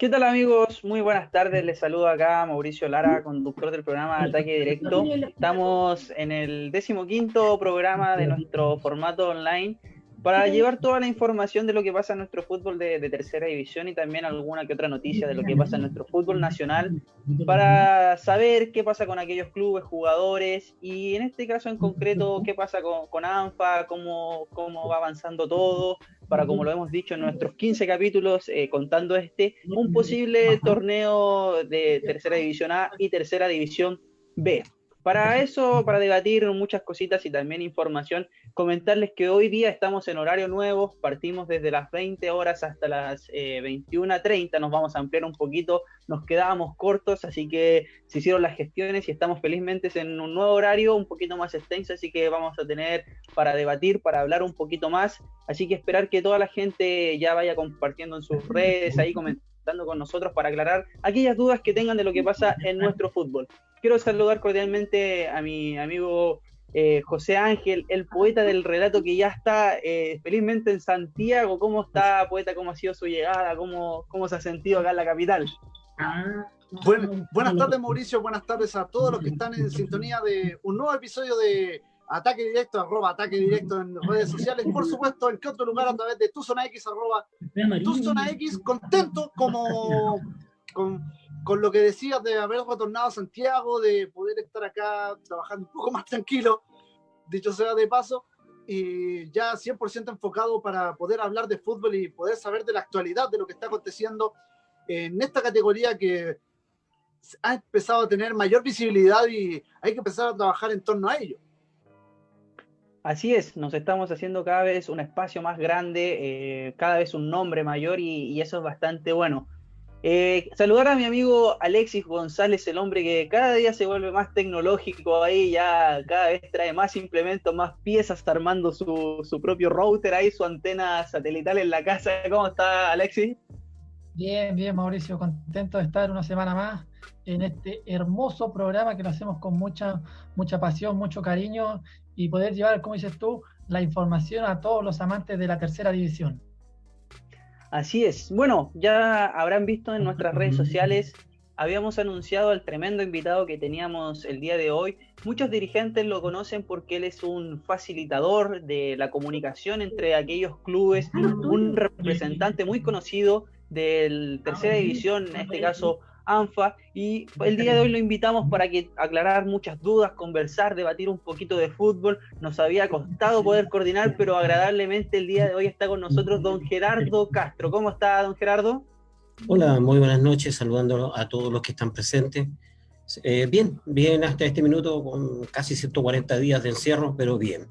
¿Qué tal amigos? Muy buenas tardes. Les saludo acá Mauricio Lara, conductor del programa Ataque Directo. Estamos en el decimoquinto programa de nuestro formato online para llevar toda la información de lo que pasa en nuestro fútbol de, tercera división y también alguna que otra noticia de lo que pasa en nuestro fútbol nacional, para saber qué pasa con aquellos clubes, jugadores y en este caso en concreto qué pasa con, ANFA, cómo, cómo va avanzando todo, para como lo hemos dicho en nuestros 15 capítulos, eh, contando este, un posible torneo de tercera división A y tercera división B. Para eso, para debatir muchas cositas y también información, comentarles que hoy día estamos en horario nuevo, partimos desde las 20 horas hasta las eh, 21.30, nos vamos a ampliar un poquito, nos quedábamos cortos, así que se hicieron las gestiones y estamos felizmente en un nuevo horario, un poquito más extenso, así que vamos a tener para debatir, para hablar un poquito más, así que esperar que toda la gente ya vaya compartiendo en sus redes, ahí comentando con nosotros para aclarar aquellas dudas que tengan de lo que pasa en nuestro fútbol. Quiero saludar cordialmente a mi amigo eh, José Ángel, el poeta del relato que ya está eh, felizmente en Santiago. ¿Cómo está, poeta? ¿Cómo ha sido su llegada? ¿Cómo, cómo se ha sentido acá en la capital? buenas tardes, Mauricio. Buenas tardes a todos los que están en sintonía de un nuevo episodio de Ataque Directo, Ataque Directo en redes sociales. Por supuesto, en qué otro lugar a través de tu zona X, arroba tu zona X, contento como con con lo que decías de haber retornado a Santiago, de poder estar acá trabajando un poco más tranquilo, dicho sea de paso, y ya 100% enfocado para poder hablar de fútbol y poder saber de la actualidad, de lo que está aconteciendo en esta categoría que ha empezado a tener mayor visibilidad y hay que empezar a trabajar en torno a ello. Así es, nos estamos haciendo cada vez un espacio más grande, eh, cada vez un nombre mayor y eso es bastante bueno. Eh, saludar a mi amigo Alexis González, el hombre que cada día se vuelve más tecnológico ahí, ya cada vez trae más implementos, más piezas, armando su, su propio router ahí, su antena satelital en la casa. ¿Cómo está Alexis? Bien, bien Mauricio, contento de estar una semana más en este hermoso programa que lo hacemos con mucha, mucha pasión, mucho cariño y poder llevar, como dices tú, la información a todos los amantes de la tercera división. Así es. Bueno, ya habrán visto en nuestras redes sociales, habíamos anunciado al tremendo invitado que teníamos el día de hoy. Muchos dirigentes lo conocen porque él es un facilitador de la comunicación entre aquellos clubes, un representante muy conocido del tercera división, en este caso ANFA y el día de hoy lo invitamos para que aclarar muchas dudas, conversar, debatir un poquito de fútbol. Nos había costado poder coordinar, pero agradablemente el día de hoy está con nosotros don Gerardo Castro. ¿Cómo está don Gerardo? Hola, muy buenas noches, saludando a todos los que están presentes. Eh, bien, bien hasta este minuto, con casi 140 días de encierro, pero bien.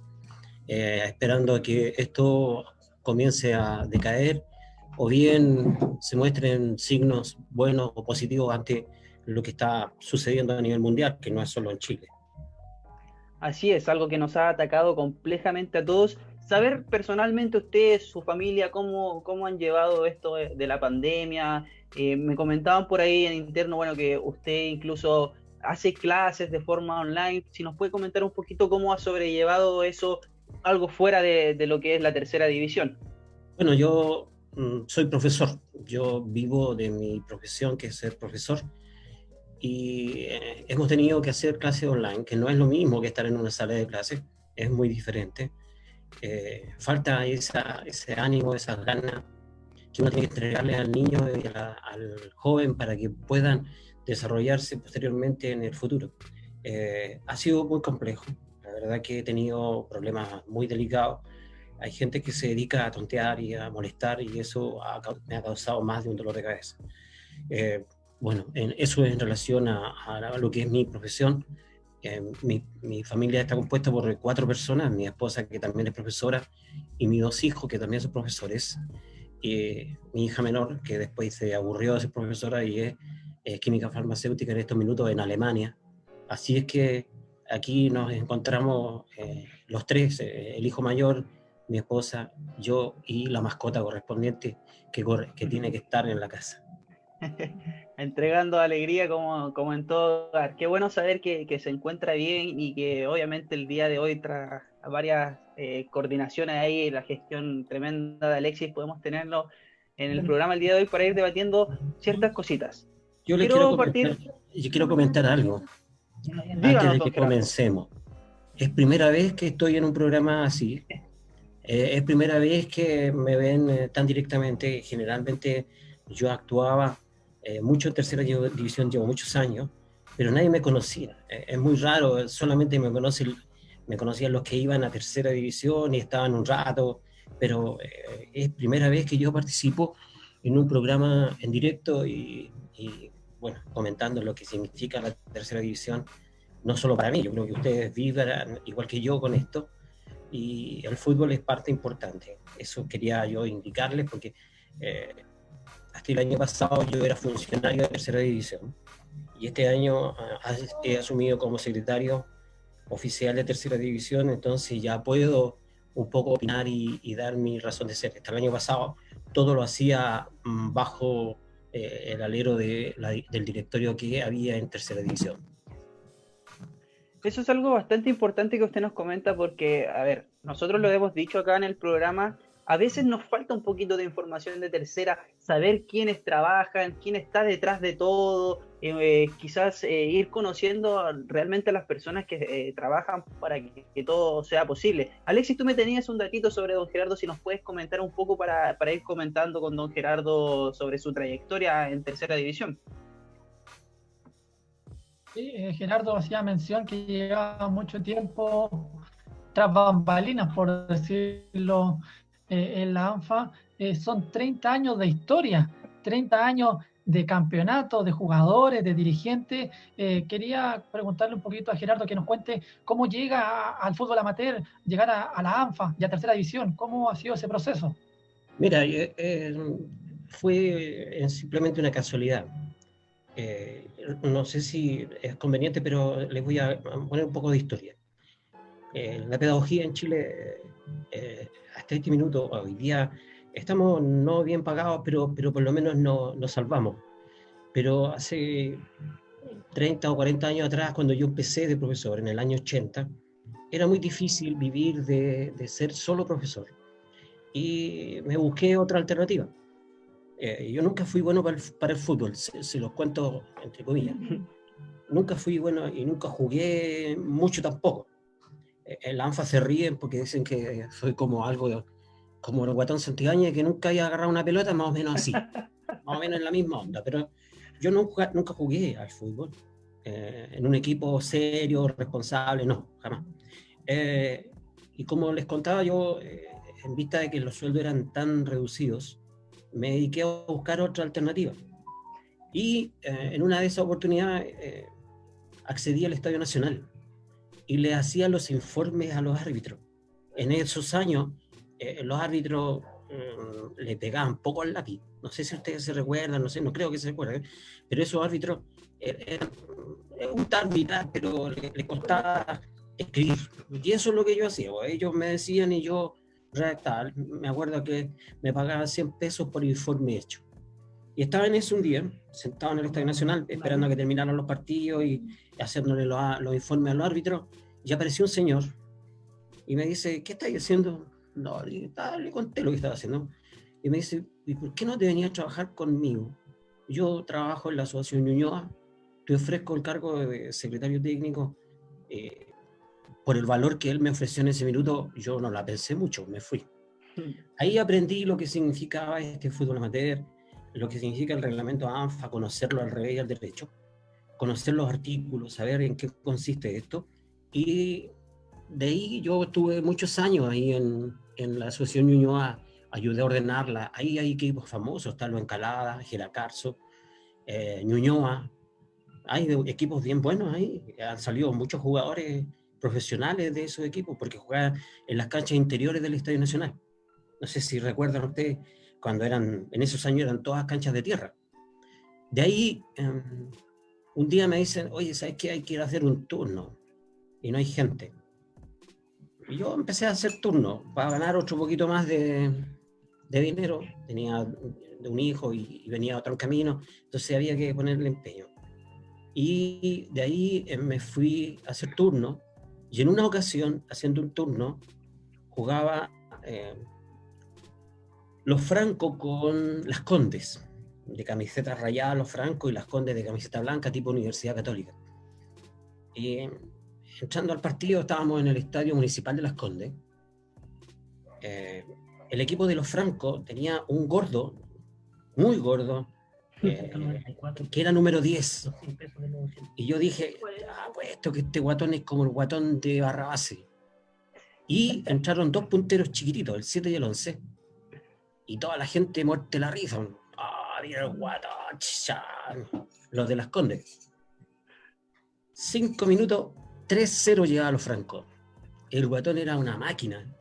Eh, esperando a que esto comience a decaer o bien se muestren signos buenos o positivos ante lo que está sucediendo a nivel mundial, que no es solo en Chile. Así es, algo que nos ha atacado complejamente a todos. Saber personalmente ustedes, su familia, cómo, cómo han llevado esto de, la pandemia. Eh, me comentaban por ahí en interno, bueno, que usted incluso hace clases de forma online. Si nos puede comentar un poquito cómo ha sobrellevado eso, algo fuera de, de lo que es la tercera división. Bueno, yo soy profesor, yo vivo de mi profesión, que es ser profesor, y eh, hemos tenido que hacer clases online, que no es lo mismo que estar en una sala de clases, es muy diferente. Eh, falta esa, ese ánimo, esas ganas que uno tiene que entregarle al niño y al joven para que puedan desarrollarse posteriormente en el futuro. Eh, ha sido muy complejo, la verdad que he tenido problemas muy delicados hay gente que se dedica a tontear y a molestar y eso me ha causado más de un dolor de cabeza. Eh, bueno, en, eso es en relación a, lo que es mi profesión. Eh, mi, mi, familia está compuesta por cuatro personas, mi esposa que también es profesora y mis dos hijos que también son profesores. Y mi hija menor que después se aburrió de ser profesora y es, química farmacéutica en estos minutos en Alemania. Así es que aquí nos encontramos eh, los tres, el hijo mayor, mi esposa, yo y la mascota correspondiente que, corre, que tiene que estar en la casa. Entregando alegría como, como en todo Qué bueno saber que, que, se encuentra bien y que obviamente el día de hoy, tras varias eh, coordinaciones ahí, la gestión tremenda de Alexis, podemos tenerlo en el programa el día de hoy para ir debatiendo ciertas cositas. Yo le quiero, comentar, yo quiero comentar algo antes de que comencemos. Es primera vez que estoy en un programa así. Eh, es primera vez que me ven eh, tan directamente. Generalmente yo actuaba eh, mucho en tercera división, llevo muchos años, pero nadie me conocía. es muy raro, solamente me, conocen, me conocían los que iban a tercera división y estaban un rato, pero es primera vez que yo participo en un programa en directo y, y bueno, comentando lo que significa la tercera división, no solo para mí, yo creo que ustedes vivan igual que yo con esto, y el fútbol es parte importante. Eso quería yo indicarles porque eh, hasta el año pasado yo era funcionario de tercera división y este año ah, he asumido como secretario oficial de tercera división, entonces ya puedo un poco opinar y, dar mi razón de ser. Hasta el año pasado todo lo hacía mm, bajo eh, el alero de del directorio que había en tercera división. Eso es algo bastante importante que usted nos comenta porque, a ver, nosotros lo hemos dicho acá en el programa, a veces nos falta un poquito de información de tercera, saber quiénes trabajan, quién está detrás de todo, eh, quizás eh, ir conociendo realmente a las personas que trabajan para que, todo sea posible. Alexis, tú me tenías un datito sobre don Gerardo, si nos puedes comentar un poco para, para ir comentando con don Gerardo sobre su trayectoria en tercera división. Sí, eh, Gerardo hacía mención que llevaba mucho tiempo tras bambalinas, por decirlo, eh, en la ANFA. Eh, son 30 años de historia, 30 años de campeonato, de jugadores, de dirigentes. quería preguntarle un poquito a Gerardo que nos cuente cómo llega al fútbol amateur, llegar a, la ANFA y a tercera división. ¿Cómo ha sido ese proceso? Mira, fue simplemente una casualidad. Eh, no sé si es conveniente, pero les voy a poner un poco de historia. Eh, la pedagogía en Chile, eh, hasta este minuto, hoy día, estamos no bien pagados, pero, pero por lo menos nos no salvamos. Pero hace 30 o 40 años atrás, cuando yo empecé de profesor, en el año 80, era muy difícil vivir de, de ser solo profesor. Y me busqué otra alternativa. Eh, yo nunca fui bueno para el, fútbol, se, los cuento entre comillas. Nunca fui bueno y nunca jugué mucho tampoco. Eh, en la ANFA se ríen porque dicen que soy como algo, como el guatón Santigaña, que nunca haya agarrado una pelota, más o menos así. más o menos en la misma onda. Pero yo nunca, nunca jugué al fútbol. Eh, en un equipo serio, responsable, no, jamás. y como les contaba yo, en vista de que los sueldos eran tan reducidos, me dediqué a buscar otra alternativa. Y eh, en una de esas oportunidades eh, accedí al Estadio Nacional y le hacía los informes a los árbitros. En esos años, eh, los árbitros mm, le pegaban poco al lápiz. No sé si ustedes se recuerdan, no sé, no creo que se recuerden, pero esos árbitros eran un árbitro, pero le, le, costaba escribir. Y eso es lo que yo hacía. Pues, ellos me decían y yo redactar. Me acuerdo que me pagaban 100 pesos por informe hecho. Y estaba en ese un día, sentado en el Estadio Nacional, esperando a que terminaran los partidos y haciéndole los, los informes a los árbitros, y apareció un señor y me dice, ¿qué estás haciendo? No, le, le conté lo que estaba haciendo. Y me dice, ¿y por qué no te venías a trabajar conmigo? Yo trabajo en la Asociación Ñuñoa, te ofrezco el cargo de secretario técnico, eh, por el valor que él me ofreció en ese minuto, yo no la pensé mucho, me fui. Hmm. Ahí aprendí lo que significaba este fútbol amateur, lo que significa el reglamento ANFA, conocerlo al revés y al derecho, conocer los artículos, saber en qué consiste esto. Y de ahí yo estuve muchos años ahí en, en la Asociación Ñuñoa, ayudé a ordenarla. Ahí hay equipos famosos, está lo Encalada, Geracarzo, eh, Ñuñoa. Hay equipos bien buenos ahí, han salido muchos jugadores profesionales de esos equipos, porque jugaban en las canchas interiores del Estadio Nacional. No sé si recuerdan ustedes, cuando eran, en esos años eran todas canchas de tierra. De ahí, em, un día me dicen, oye, ¿sabes qué? Hay que ir a hacer un turno y no hay gente. Y yo empecé a hacer turno para ganar otro poquito más de, de dinero. Tenía de un hijo y, y venía otro camino, entonces había que ponerle empeño. Y de ahí em, me fui a hacer turno y en una ocasión, haciendo un turno, jugaba, eh, los francos con las condes, de camiseta rayada los francos y las condes de camiseta blanca, tipo Universidad Católica. Y entrando al partido, estábamos en el Estadio Municipal de las Condes. Eh, el equipo de los francos tenía un gordo, muy gordo, que era número 10. Y yo dije, ah, pues esto que este guatón es como el guatón de Barrabase. Y entraron dos punteros chiquititos, el 7 y el 11. Y toda la gente muerte la risa. Ah, mira el guatón, los de las Condes. Cinco minutos, 3-0 llegaba a los francos. El guatón era una máquina.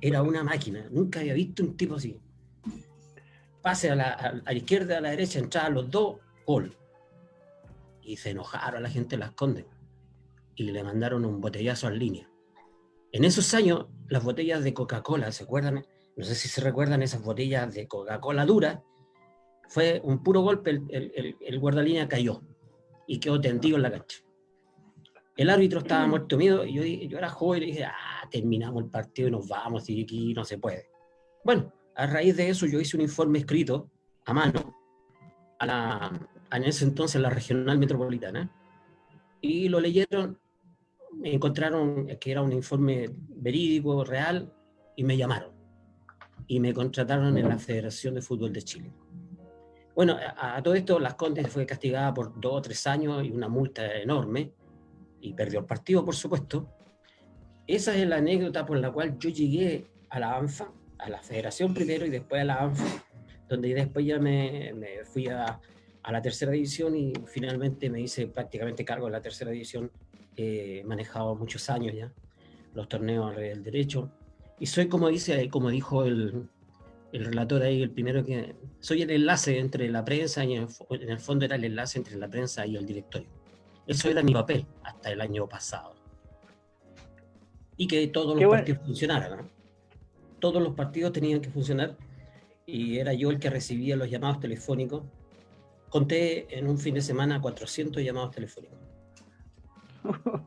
Era una máquina. Nunca había visto un tipo así pase a la, izquierda, a la derecha, entraban los dos, gol. Y se enojaron a la gente de las Condes y le mandaron un botellazo en línea. En esos años, las botellas de Coca-Cola, ¿se acuerdan? No sé si se recuerdan esas botellas de Coca-Cola dura. Fue un puro golpe, el, el, guardalínea cayó y quedó tendido en la cancha. El árbitro estaba muerto miedo y yo, yo era joven y dije, ah, terminamos el partido y nos vamos y aquí no se puede. Bueno, a raíz de eso yo hice un informe escrito a mano a la, en ese entonces la regional metropolitana y lo leyeron, encontraron que era un informe verídico, real y me llamaron y me contrataron en la Federación de Fútbol de Chile. Bueno, a, todo esto Las Condes fue castigada por dos o tres años y una multa enorme y perdió el partido, por supuesto. Esa es la anécdota por la cual yo llegué a la ANFA a la federación primero y después a la ANFA, donde después ya me, me fui a, a, la tercera división y finalmente me hice prácticamente cargo de la tercera división. He manejado muchos años ya los torneos del derecho y soy como dice, como dijo el, el relator ahí, el primero que soy el enlace entre la prensa y en el, fondo era el enlace entre la prensa y el directorio. Eso era mi papel hasta el año pasado. Y que todos los partidos funcionaran. ¿no? Todos los partidos tenían que funcionar y era yo el que recibía los llamados telefónicos. Conté en un fin de semana 400 llamados telefónicos.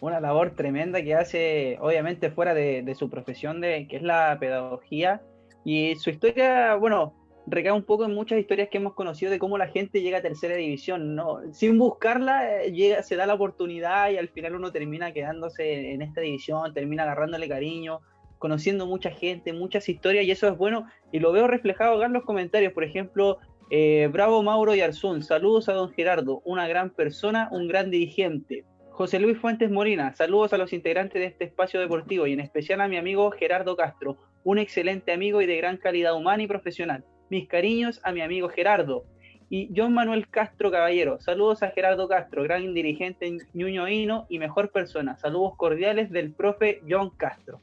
Una labor tremenda que hace, obviamente, fuera de, su profesión, de, que es la pedagogía. Y su historia, bueno, recae un poco en muchas historias que hemos conocido de cómo la gente llega a tercera división, ¿no? Sin buscarla, eh, llega, se da la oportunidad y al final uno termina quedándose en esta división, termina agarrándole cariño, conociendo mucha gente, muchas historias, y eso es bueno, y lo veo reflejado acá en los comentarios, por ejemplo, eh, Bravo Mauro y Arzún, saludos a don Gerardo, una gran persona, un gran dirigente. José Luis Fuentes Molina, saludos a los integrantes de este espacio deportivo y en especial a mi amigo Gerardo Castro, un excelente amigo y de gran calidad humana y profesional. Mis cariños a mi amigo Gerardo. Y John Manuel Castro Caballero, saludos a Gerardo Castro, gran dirigente ñuñoíno y mejor persona. Saludos cordiales del profe John Castro.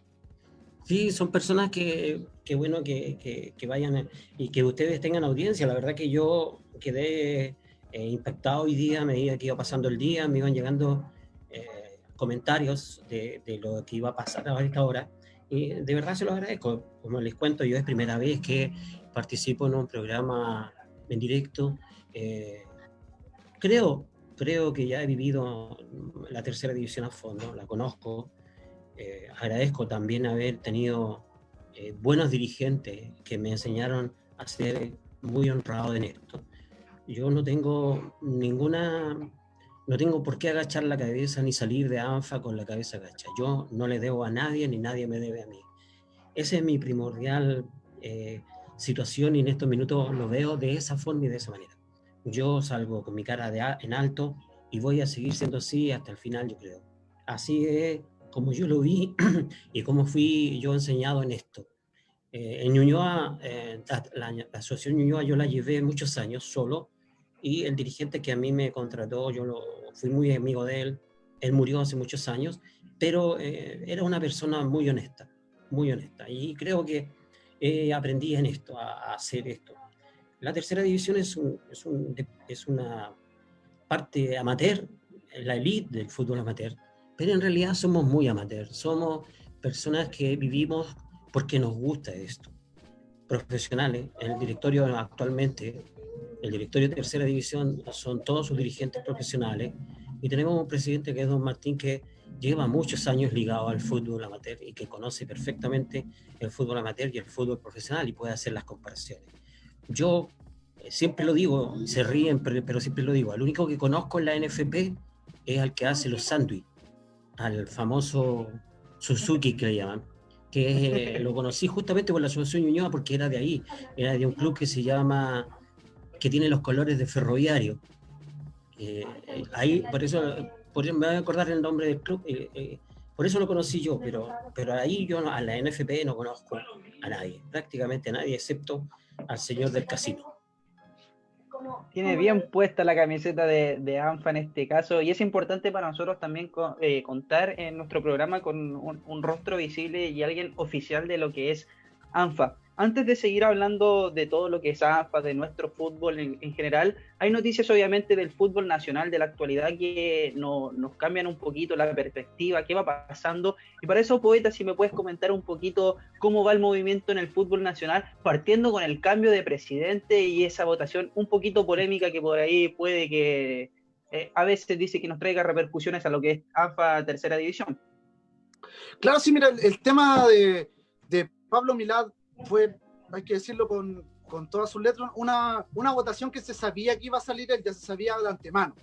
Sí, son personas que, que bueno, que, que, vayan y que ustedes tengan audiencia. La verdad que yo quedé eh, impactado hoy día, a medida que iba pasando el día, me iban llegando eh, comentarios de, de, lo que iba a pasar a esta hora. Y de verdad se los agradezco. Como les cuento, yo es primera vez que participo en un programa en directo. Eh, creo, creo que ya he vivido la tercera división a fondo, la conozco. Eh, agradezco también haber tenido eh, buenos dirigentes que me enseñaron a ser muy honrado en esto. Yo no tengo ninguna, no tengo por qué agachar la cabeza ni salir de ANFA con la cabeza agacha. Yo no le debo a nadie ni nadie me debe a mí. Esa es mi primordial eh, situación y en estos minutos lo veo de esa forma y de esa manera. Yo salgo con mi cara de en alto y voy a seguir siendo así hasta el final, yo creo. Así es como yo lo vi y cómo fui yo enseñado en esto. Eh, en Ñuñoa, eh, la, asociación Ñuñoa yo la llevé muchos años solo y el dirigente que a mí me contrató, yo lo, fui muy amigo de él, él murió hace muchos años, pero eh, era una persona muy honesta, muy honesta y creo que aprendí en esto, a, hacer esto. La tercera división es, un, es, un, es una parte amateur, la elite del fútbol amateur, pero en realidad somos muy amateurs, somos personas que vivimos porque nos gusta esto. Profesionales, el directorio actualmente, el directorio de tercera división son todos sus dirigentes profesionales y tenemos un presidente que es don Martín que lleva muchos años ligado al fútbol amateur y que conoce perfectamente el fútbol amateur y el fútbol profesional y puede hacer las comparaciones. Yo eh, siempre lo digo, se ríen, pero, siempre lo digo, el único que conozco en la NFP es al que hace los sándwiches, al famoso Suzuki que le llaman, que eh, lo conocí justamente por la Asociación Ñuñoa porque era de ahí, era de un club que se llama, que tiene los colores de ferroviario. Eh, ahí, por eso me voy a acordar el nombre del club, eh, eh, por eso lo conocí yo, pero, pero ahí yo a la NFP no conozco a nadie, prácticamente a nadie, excepto al señor del casino. Tiene bien puesta la camiseta de, ANFA en este caso y es importante para nosotros también eh, contar en nuestro programa con un, rostro visible y alguien oficial de lo que es ANFA. Antes de seguir hablando de todo lo que es AFA, de nuestro fútbol en, general, hay noticias obviamente del fútbol nacional de la actualidad que nos cambian un poquito la perspectiva, qué va pasando. Y para eso, Poeta, si me puedes comentar un poquito cómo va el movimiento en el fútbol nacional, partiendo con el cambio de presidente y esa votación un poquito polémica que por ahí puede que eh, a veces dice que nos traiga repercusiones a lo que es AFA tercera división. Claro, sí, mira, el, tema de, de Pablo Milad fue, hay que decirlo con, con todas sus letras, una, una votación que se sabía que iba a salir, ya se sabía de antemano.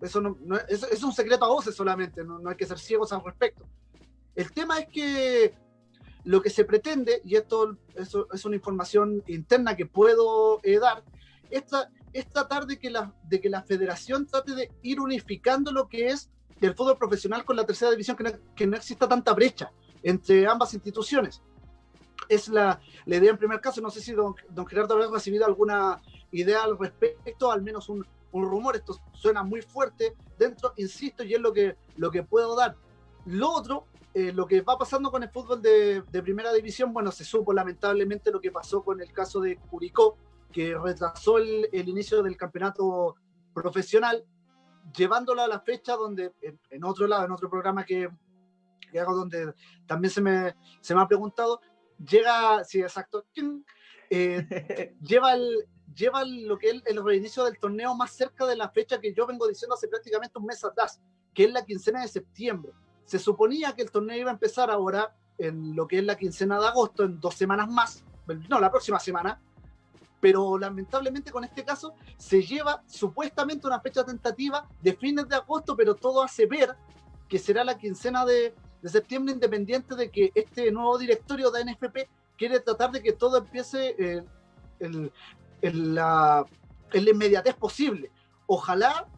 Eso, no, es, un secreto a voces solamente, no, no hay que ser ciegos al respecto. El tema es que lo que se pretende, y esto eso es una información interna que puedo eh, dar, esta, es tratar de que, la, de que la federación trate de ir unificando lo que es el fútbol profesional con la tercera división, que no, que no exista tanta brecha entre ambas instituciones es la, la, idea en primer caso. No sé si don, don, Gerardo habrá recibido alguna idea al respecto, al menos un, un, rumor. Esto suena muy fuerte dentro, insisto, y es lo que, lo que puedo dar. Lo otro, eh, lo que va pasando con el fútbol de, de, primera división, bueno, se supo lamentablemente lo que pasó con el caso de Curicó, que retrasó el, el inicio del campeonato profesional, llevándolo a la fecha donde, en, en otro lado, en otro programa que, que hago donde también se me, se me ha preguntado, llega, sí, exacto, eh, lleva, el, lleva lo que es el reinicio del torneo más cerca de la fecha que yo vengo diciendo hace prácticamente un mes atrás, que es la quincena de septiembre. Se suponía que el torneo iba a empezar ahora en lo que es la quincena de agosto, en dos semanas más, no, la próxima semana, pero lamentablemente con este caso se lleva supuestamente una fecha tentativa de fines de agosto, pero todo hace ver que será la quincena de, de septiembre, independiente de que este nuevo directorio de NFP quiere tratar de que todo empiece eh, en, la, inmediatez posible. Ojalá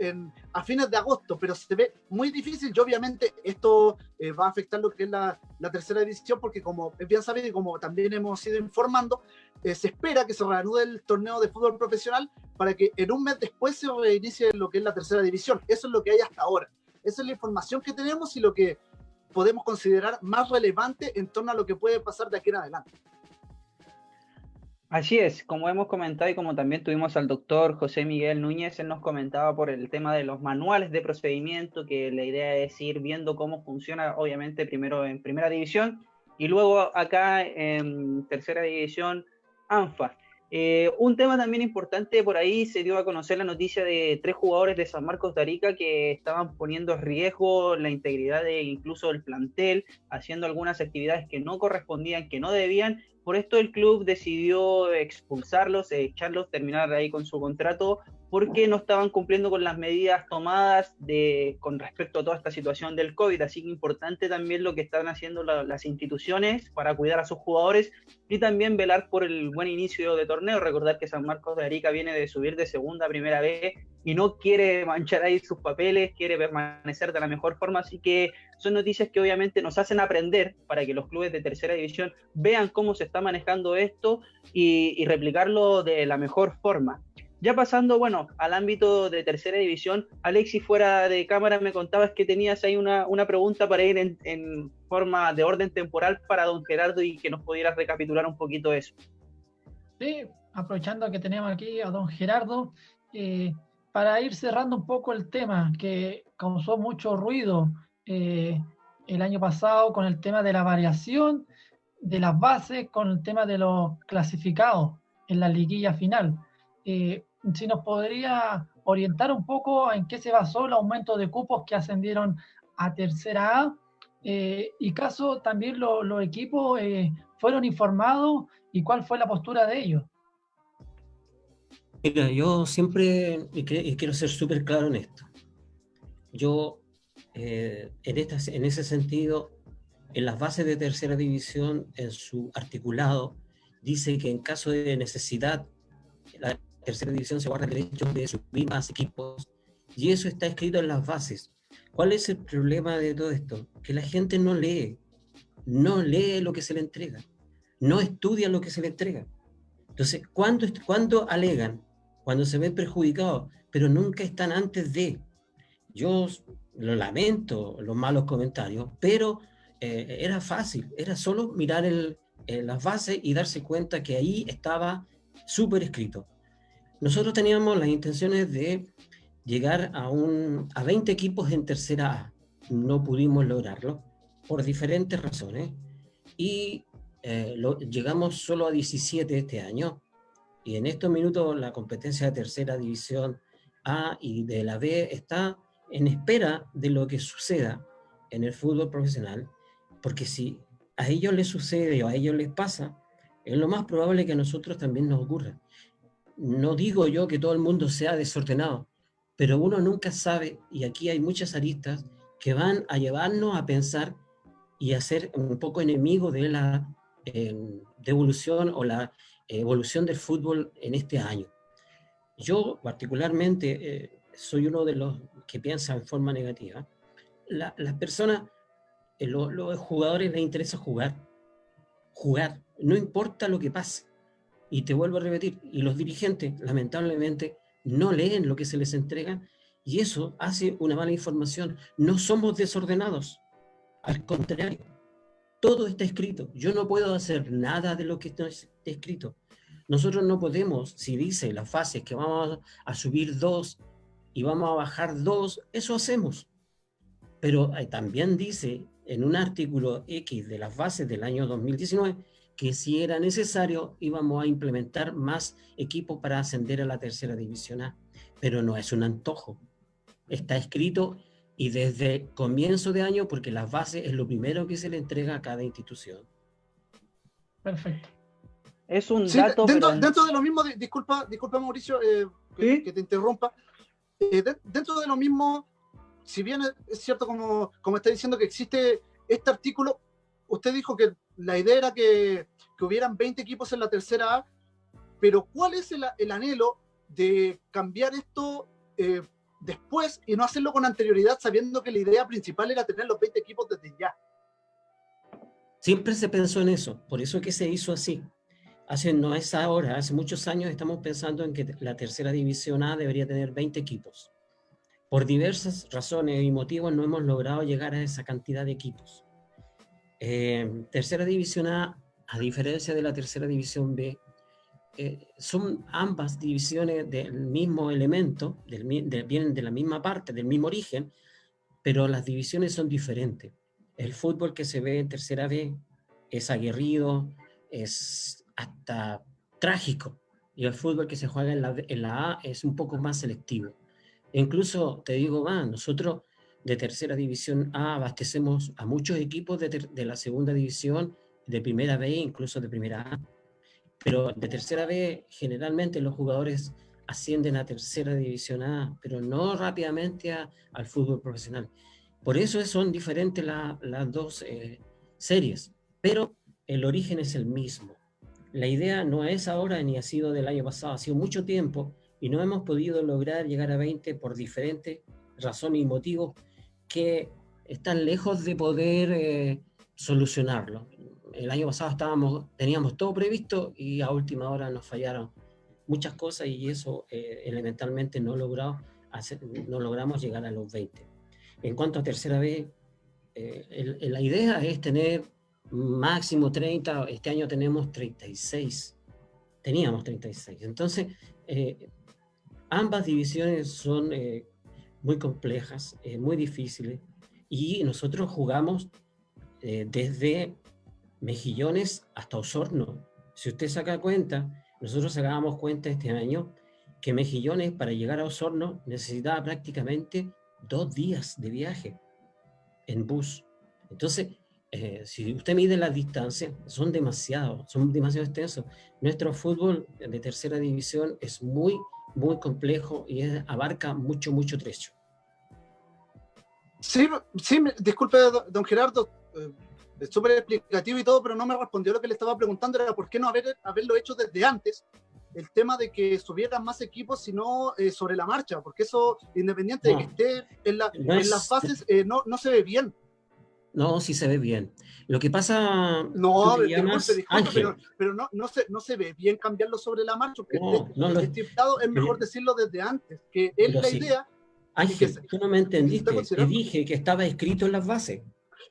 en, a fines de agosto, pero se ve muy difícil y obviamente esto eh, va a afectar lo que es la, tercera división porque como es bien sabido y como también hemos ido informando, eh, se espera que se reanude el torneo de fútbol profesional para que en un mes después se reinicie lo que es la tercera división. Eso es lo que hay hasta ahora. Esa es la información que tenemos y lo que podemos considerar más relevante en torno a lo que puede pasar de aquí en adelante. Así es, como hemos comentado y como también tuvimos al doctor José Miguel Núñez, él nos comentaba por el tema de los manuales de procedimiento, que la idea es ir viendo cómo funciona, obviamente primero en primera división y luego acá en tercera división ANFA. Eh, un tema también importante, por ahí se dio a conocer la noticia de tres jugadores de San Marcos de Arica que estaban poniendo en riesgo la integridad de incluso el plantel, haciendo algunas actividades que no correspondían, que no debían. Por esto el club decidió expulsarlos, echarlos, terminar ahí con su contrato porque no estaban cumpliendo con las medidas tomadas de, con respecto a toda esta situación del COVID. Así que importante también lo que están haciendo las instituciones para cuidar a sus jugadores y también velar por el buen inicio de torneo. Recordar que San Marcos de Arica viene de subir de segunda a primera vez y no quiere manchar ahí sus papeles, quiere permanecer de la mejor forma. Así que son noticias que obviamente nos hacen aprender para que los clubes de tercera división vean cómo se está manejando esto y, y replicarlo de la mejor forma. Ya pasando, bueno, al ámbito de tercera división, Alexis, fuera de cámara, me contabas que tenías ahí una, pregunta para ir en, forma de orden temporal para don Gerardo y que nos pudieras recapitular un poquito eso. Sí, aprovechando que tenemos aquí a don Gerardo, eh, para ir cerrando un poco el tema que causó mucho ruido eh, el año pasado con el tema de la variación de las bases, con el tema de los clasificados en la liguilla final. Eh, si nos podría orientar un poco en qué se basó el aumento de cupos que ascendieron a tercera A. Eh, y caso también los equipos eh, fueron informados y cuál fue la postura de ellos. Mira, yo siempre, y, quiero ser súper claro en esto, yo en, en ese sentido, en las bases de tercera división, en su articulado, dice que en caso de necesidad, tercera división se guarda el derecho de subir más equipos, y eso está escrito en las bases. ¿Cuál es el problema de todo esto? Que la gente no lee, no lee lo que se le entrega, no estudia lo que se le entrega. Entonces, ¿cuándo, cuando alegan? Cuando se ven perjudicados, pero nunca están antes de. Yo lo lamento, los malos comentarios, pero eh, era fácil, era solo mirar el, las bases y darse cuenta que ahí estaba súper escrito. Nosotros teníamos las intenciones de llegar a, un, a 20 equipos en tercera A. No pudimos lograrlo por diferentes razones y eh, llegamos solo a 17 este año. Y en estos minutos la competencia de tercera división A y de la B está en espera de lo que suceda en el fútbol profesional, porque si a ellos les sucede o a ellos les pasa, es lo más probable que a nosotros también nos ocurra. No digo yo que todo el mundo sea desordenado, pero uno nunca sabe, y aquí hay muchas aristas que van a llevarnos a pensar y a ser un poco enemigo de la devolución o la evolución del fútbol en este año. Yo particularmente eh, soy uno de los que piensa en forma negativa. las personas, eh, los jugadores les interesa jugar, jugar, no importa lo que pase. Y te vuelvo a repetir, y los dirigentes, lamentablemente, no leen lo que se les entrega y eso hace una mala información. No somos desordenados, al contrario, todo está escrito. Yo no puedo hacer nada de lo que está escrito. Nosotros no podemos, si dice las fases que vamos a subir dos y vamos a bajar dos, eso hacemos. Pero eh, también dice en un artículo X de las bases del año 2019 que si era necesario íbamos a implementar más equipos para ascender a la tercera división A. Pero no es un antojo. Está escrito y desde comienzo de año, porque las bases es lo primero que se le entrega a cada institución. Perfecto. Es un dato. Dentro, dentro, de lo mismo, disculpa, disculpa Mauricio, eh, que, te interrumpa. Eh, dentro de lo mismo, si bien es cierto, como, como está diciendo, que existe este artículo, usted dijo que la idea era que, hubieran 20 equipos en la tercera A, pero ¿cuál es el, el anhelo de cambiar esto eh, después y no hacerlo con anterioridad, sabiendo que la idea principal era tener los 20 equipos desde ya? Siempre se pensó en eso, por eso que se hizo así. Hace, no es ahora, hace muchos años estamos pensando en que la tercera división A debería tener 20 equipos. Por diversas razones y motivos no hemos logrado llegar a esa cantidad de equipos. Eh, tercera división A, a diferencia de la tercera división B, eh, son ambas divisiones del mismo elemento, del, vienen de la misma parte, del mismo origen, pero las divisiones son diferentes. El fútbol que se ve en tercera B es aguerrido, es hasta trágico, y el fútbol que se juega en la, A es un poco más selectivo. Incluso, te digo más, nosotros de tercera división A abastecemos a muchos equipos de, la segunda división, de primera B, incluso de primera A. Pero de tercera B, generalmente los jugadores ascienden a tercera división A, pero no rápidamente al fútbol profesional. Por eso son diferentes las dos eh, series, pero el origen es el mismo. La idea no es ahora ni ha sido del año pasado, ha sido mucho tiempo y no hemos podido lograr llegar a 20 por diferentes razones y motivos que están lejos de poder eh, solucionarlo. El año pasado estábamos, teníamos todo previsto y a última hora nos fallaron muchas cosas y eso eh, elementalmente no, logrado no logramos llegar a los 20. En cuanto a tercera vez, eh, la idea es tener máximo 30, este año tenemos 36, teníamos 36. Entonces, ambas divisiones son muy complejas, eh, muy difíciles, y nosotros jugamos eh, desde Mejillones hasta Osorno. Si usted saca cuenta, nosotros sacábamos cuenta este año que Mejillones para llegar a Osorno necesitaba prácticamente dos días de viaje. en bus. Entonces, eh, si usted mide las distancias, son demasiado, son demasiado extensos. Nuestro fútbol de tercera división es muy, muy complejo y abarca mucho, mucho trecho. Sí, sí, disculpe, don Gerardo, eh, es súper explicativo y todo, pero no me respondió lo que le estaba preguntando, era por qué no haber, haberlo hecho desde antes, el tema de que subieran más equipos, sino eh, sobre la marcha, porque eso, independiente de que esté en, las fases, eh, no, no se ve bien. No, sí se ve bien. Lo que pasa. No, disculpe, pero, pero, no, no, se, no se ve bien cambiarlo sobre la marcha, porque no, es mejor decirlo desde antes, que es la idea. Ángel, tú no me entendiste. Te dije que estaba escrito en las bases.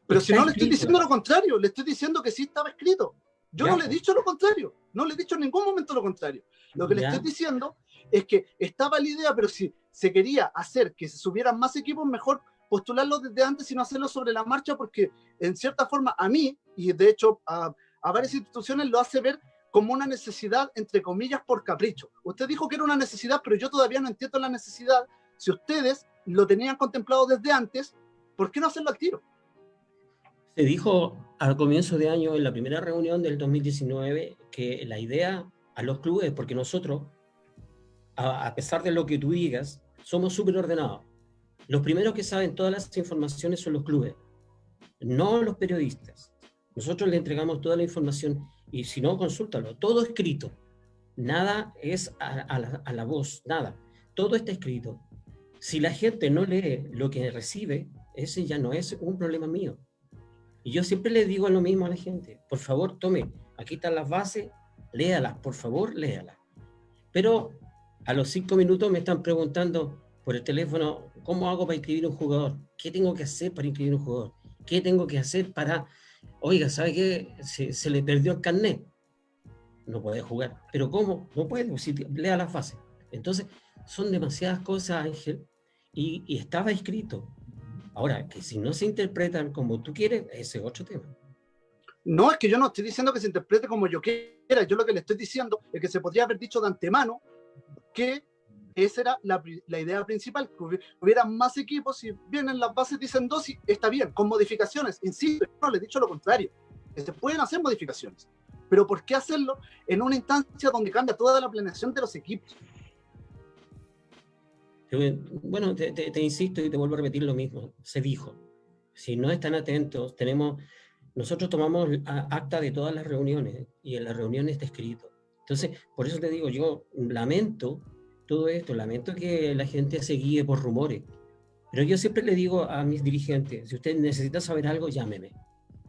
Pero si no le estoy diciendo lo contrario, le estoy diciendo que sí estaba escrito. Yo no le he dicho lo contrario, no le he dicho en ningún momento lo contrario. Lo que le estoy diciendo es que estaba la idea, pero si se quería hacer que se subieran más equipos, mejor postularlo desde antes y no hacerlo sobre la marcha, porque en cierta forma a mí, y de hecho a varias instituciones, lo hace ver como una necesidad, entre comillas, por capricho. Usted dijo que era una necesidad, pero yo todavía no entiendo la necesidad. Si ustedes lo tenían contemplado desde antes, ¿por qué no hacerlo al tiro? Se dijo al comienzo de año, en la primera reunión del 2019, que la idea a los clubes, porque nosotros, a, pesar de lo que tú digas, somos súper ordenados. Los primeros que saben todas las informaciones son los clubes, no los periodistas. Nosotros le entregamos toda la información y si no, consúltalo, todo escrito. Nada es a, la, la voz, nada. Todo está escrito. Si la gente no lee lo que recibe, ese ya no es un problema mío y yo siempre le digo lo mismo a la gente, por favor, tome, aquí están las bases, léalas, por favor, léalas. Pero a los cinco minutos me están preguntando por el teléfono, ¿cómo hago para inscribir un jugador? ¿Qué tengo que hacer para inscribir un jugador? ¿Qué tengo que hacer para, oiga, ¿sabe qué? Se, le perdió el carnet. No puede jugar. ¿Pero cómo? No puede, si lea las bases. Entonces, son demasiadas cosas, Ángel, y, y estaba escrito. Ahora, que si no se interpretan como tú quieres, ese es otro tema. No, es que yo no estoy diciendo que se interprete como yo quiera. Yo lo que le estoy diciendo es que se podría haber dicho de antemano que esa era la, idea principal, que hubiera más equipos. Si vienen las bases, dicen dos, y está bien, con modificaciones. Insisto, no le he dicho lo contrario. Se pueden hacer modificaciones. Pero ¿por qué hacerlo en una instancia donde cambia toda la planeación de los equipos? Bueno, te, insisto y te vuelvo a repetir lo mismo. Se dijo. Si no están atentos, tenemos, nosotros tomamos acta de todas las reuniones y en las reuniones está escrito. Entonces, por eso te digo, yo lamento todo esto, lamento que la gente se guíe por rumores. Pero yo siempre le digo a mis dirigentes, si usted necesita saber algo, llámeme.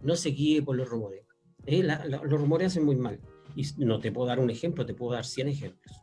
No se guíe por los rumores. Eh, los rumores hacen muy mal. Y no te puedo dar un ejemplo, te puedo dar 100 ejemplos.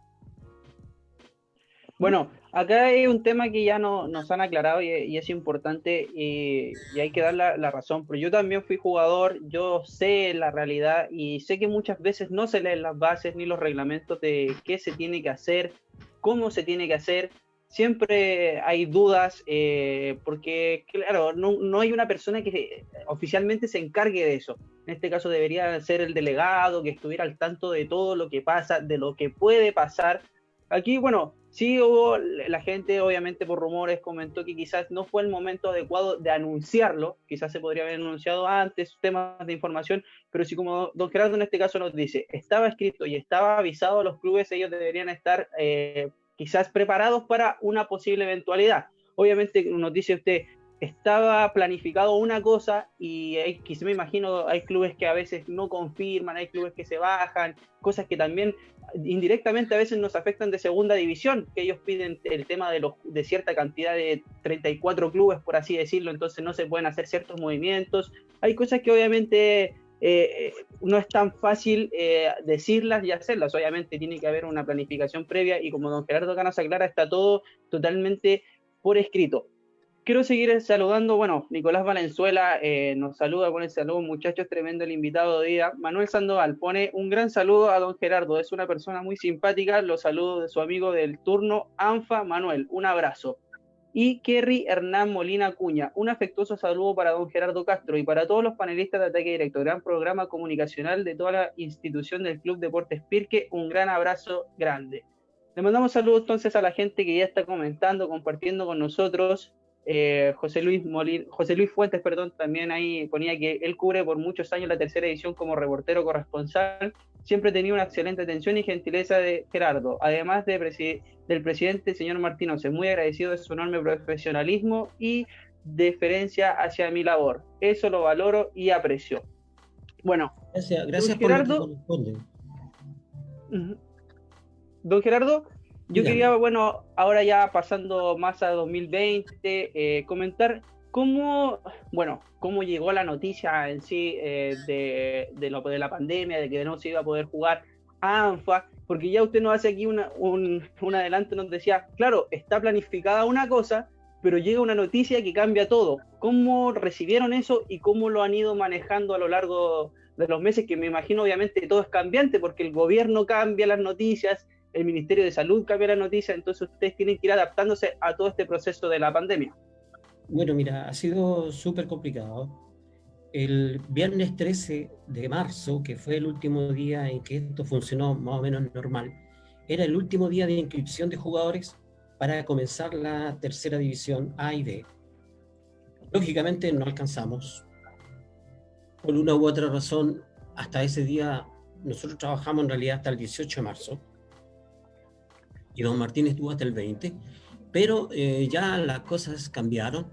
Bueno, acá hay un tema que ya no, nos han aclarado y, es importante y, hay que dar la, razón, pero yo también fui jugador, yo sé la realidad y sé que muchas veces no se leen las bases ni los reglamentos de qué se tiene que hacer, cómo se tiene que hacer. Siempre hay dudas eh, porque, claro, no, no hay una persona que oficialmente se encargue de eso. En este caso debería ser el delegado, que estuviera al tanto de todo lo que pasa, de lo que puede pasar. Aquí, bueno, Sí hubo, la gente obviamente por rumores comentó que quizás no fue el momento adecuado de anunciarlo, quizás se podría haber anunciado antes temas de información, pero si como don Gerardo en este caso nos dice, estaba escrito y estaba avisado a los clubes, ellos deberían estar eh, quizás preparados para una posible eventualidad. Obviamente nos dice usted, estaba planificado una cosa y hay, me imagino hay clubes que a veces no confirman, hay clubes que se bajan, cosas que también indirectamente a veces nos afectan de segunda división, que ellos piden el tema de, los, de cierta cantidad de 34 clubes, por así decirlo, entonces no se pueden hacer ciertos movimientos. Hay cosas que obviamente eh, no es tan fácil eh, decirlas y hacerlas, obviamente tiene que haber una planificación previa y como don Gerardo Canas aclara, está todo totalmente por escrito quiero seguir saludando, bueno, Nicolás Valenzuela eh, nos saluda con el saludo, muchachos, tremendo el invitado de día. Manuel Sandoval pone un gran saludo a don Gerardo, es una persona muy simpática, los saludos de su amigo del turno, Anfa Manuel, un abrazo. Y Kerry Hernán Molina Cuña, un afectuoso saludo para don Gerardo Castro y para todos los panelistas de Ataque Directo, gran programa comunicacional de toda la institución del Club Deportes Pirque, un gran abrazo grande. Le mandamos saludos entonces a la gente que ya está comentando, compartiendo con nosotros, eh, José, Luis José Luis Fuentes perdón, también ahí ponía que él cubre por muchos años la tercera edición como reportero corresponsal. Siempre tenía una excelente atención y gentileza de Gerardo, además de del presidente, señor Martínez, muy agradecido de su enorme profesionalismo y deferencia hacia mi labor. Eso lo valoro y aprecio. Bueno, gracias, gracias por Gerardo. Don Gerardo, yo quería, bueno, ahora ya pasando más a 2020, eh, comentar cómo, bueno, cómo llegó la noticia en sí eh, de, de, lo, de la pandemia, de que no se iba a poder jugar a ANFA, porque ya usted nos hace aquí una, un, un adelanto, nos decía, claro, está planificada una cosa, pero llega una noticia que cambia todo. ¿Cómo recibieron eso y cómo lo han ido manejando a lo largo de los meses? Que me imagino obviamente todo es cambiante porque el gobierno cambia las noticias, el Ministerio de Salud cambia la noticia, entonces ustedes tienen que ir adaptándose a todo este proceso de la pandemia. Bueno, mira, ha sido súper complicado. El viernes 13 de marzo, que fue el último día en que esto funcionó más o menos normal, era el último día de inscripción de jugadores para comenzar la tercera división A y B. Lógicamente no alcanzamos. Por una u otra razón, hasta ese día, nosotros trabajamos en realidad hasta el 18 de marzo y don Martín estuvo hasta el 20, pero eh, ya las cosas cambiaron,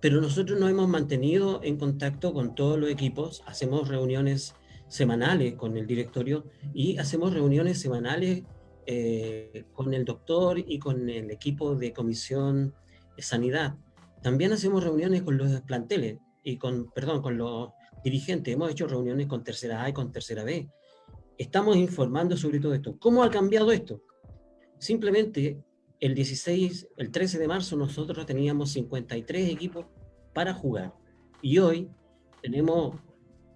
pero nosotros nos hemos mantenido en contacto con todos los equipos, hacemos reuniones semanales con el directorio y hacemos reuniones semanales eh, con el doctor y con el equipo de comisión de sanidad. También hacemos reuniones con los planteles y con, perdón, con los dirigentes. Hemos hecho reuniones con tercera A y con tercera B. Estamos informando sobre todo esto. ¿Cómo ha cambiado esto? Simplemente el 16, el 13 de marzo nosotros teníamos 53 equipos para jugar. Y hoy tenemos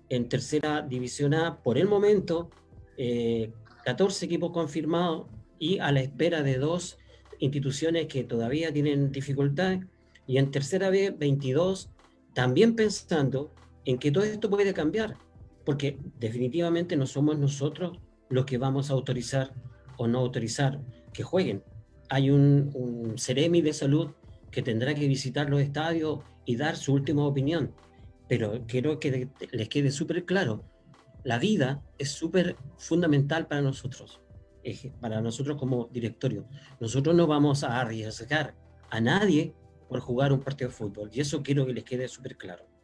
en tercera división A por el momento 14 eh, equipos confirmados y a la espera de dos instituciones que todavía tienen dificultades y en tercera B 22 también pensando en que todo esto puede cambiar porque definitivamente no somos nosotros los que vamos a autorizar o no autorizar que jueguen. Hay un, un Ceremi de salud que tendrá que visitar los estadios y dar su última opinión. Pero quiero que les quede súper claro, la vida es súper fundamental para nosotros, para nosotros como directorio. Nosotros no vamos a arriesgar a nadie por jugar un partido de fútbol y eso quiero que les quede súper claro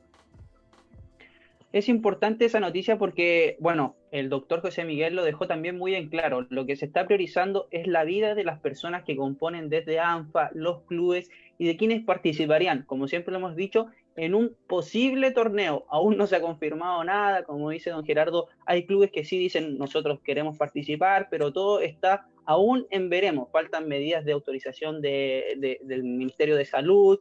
es importante esa noticia porque, bueno, el doctor José Miguel lo dejó también muy en claro. Lo que se está priorizando es la vida de las personas que componen desde ANFA, los clubes y de quienes participarían, como siempre lo hemos dicho, en un posible torneo. Aún no se ha confirmado nada, como dice don Gerardo, hay clubes que sí dicen nosotros queremos participar, pero todo está aún en veremos. Faltan medidas de autorización de, del Ministerio de Salud,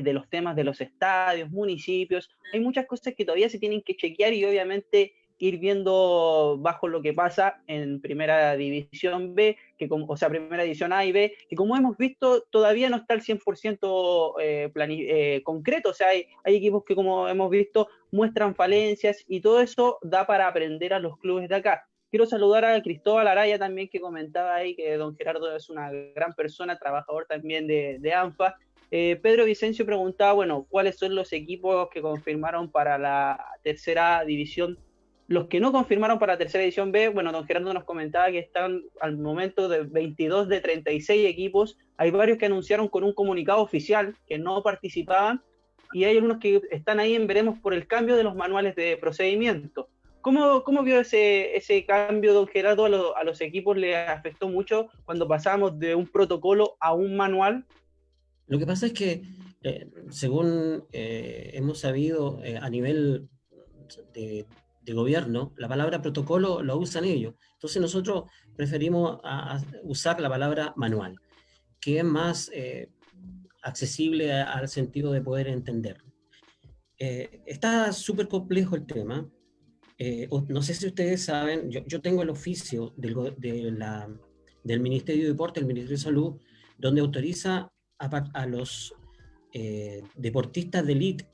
de los temas de los estadios, municipios. Hay muchas cosas que todavía se tienen que chequear y obviamente ir viendo bajo lo que pasa en Primera División B, que como, o sea, Primera División A y B, que como hemos visto todavía no está al 100% eh, eh, concreto, o sea, hay, hay, equipos que como hemos visto muestran falencias y todo eso da para aprender a los clubes de acá. Quiero saludar a Cristóbal Araya también que comentaba ahí que don Gerardo es una gran persona, trabajador también de, de ANFA, eh, Pedro Vicencio preguntaba, bueno, ¿cuáles son los equipos que confirmaron para la tercera división? Los que no confirmaron para la tercera división B, bueno, don Gerardo nos comentaba que están al momento de 22 de 36 equipos. Hay varios que anunciaron con un comunicado oficial que no participaban y hay algunos que están ahí en veremos por el cambio de los manuales de procedimiento. ¿Cómo, cómo vio ese, ese cambio, don Gerardo? A, a los equipos le afectó mucho cuando pasamos de un protocolo a un manual lo que pasa es que, eh, según eh, hemos sabido eh, a nivel de, gobierno, la palabra protocolo lo usan ellos. Entonces nosotros preferimos usar la palabra manual, que es más accesible al sentido de poder entender. está súper complejo el tema. no sé si ustedes saben, yo, tengo el oficio del, del Ministerio de Deporte, el Ministerio de Salud, donde autoriza a, los eh, deportistas de elite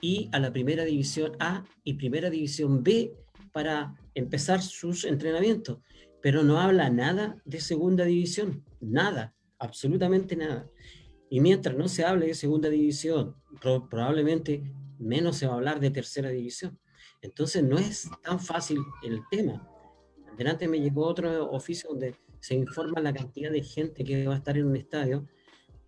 y a la primera división A y primera división B para empezar sus entrenamientos, pero no habla nada de segunda división, nada, absolutamente nada. Y mientras no se hable de segunda división, probablemente menos se va a hablar de tercera división. Entonces no es tan fácil el tema. Delante me llegó otro oficio donde se informa la cantidad de gente que va a estar en un estadio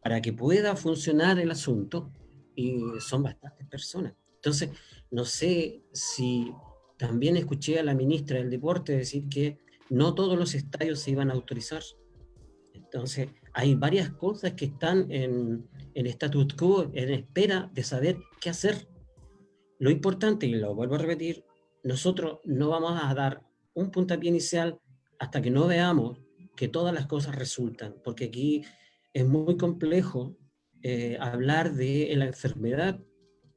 para que pueda funcionar el asunto y son bastantes personas. Entonces, no sé si también escuché a la ministra del Deporte decir que no todos los estadios se iban a autorizar. Entonces, hay varias cosas que están en, en status quo, en espera de saber qué hacer. Lo importante, y lo vuelvo a repetir, nosotros no vamos a dar un puntapié inicial hasta que no veamos que todas las cosas resultan, porque aquí es muy complejo eh, hablar de la enfermedad.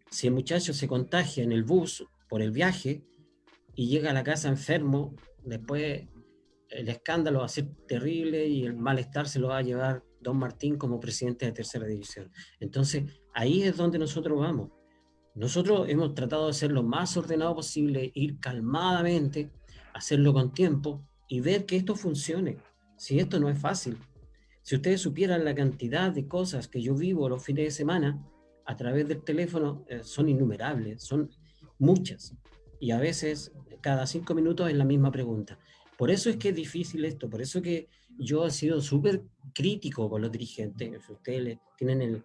Si el muchacho se contagia en el bus por el viaje y llega a la casa enfermo, después el escándalo va a ser terrible y el malestar se lo va a llevar Don Martín como presidente de tercera división. Entonces, ahí es donde nosotros vamos. Nosotros hemos tratado de ser lo más ordenado posible, ir calmadamente, hacerlo con tiempo y ver que esto funcione. Si esto no es fácil. Si ustedes supieran la cantidad de cosas que yo vivo los fines de semana a través del teléfono, eh, son innumerables, son muchas. Y a veces, cada cinco minutos es la misma pregunta. Por eso es que es difícil esto, por eso que yo he sido súper crítico con los dirigentes. Si ustedes tienen el,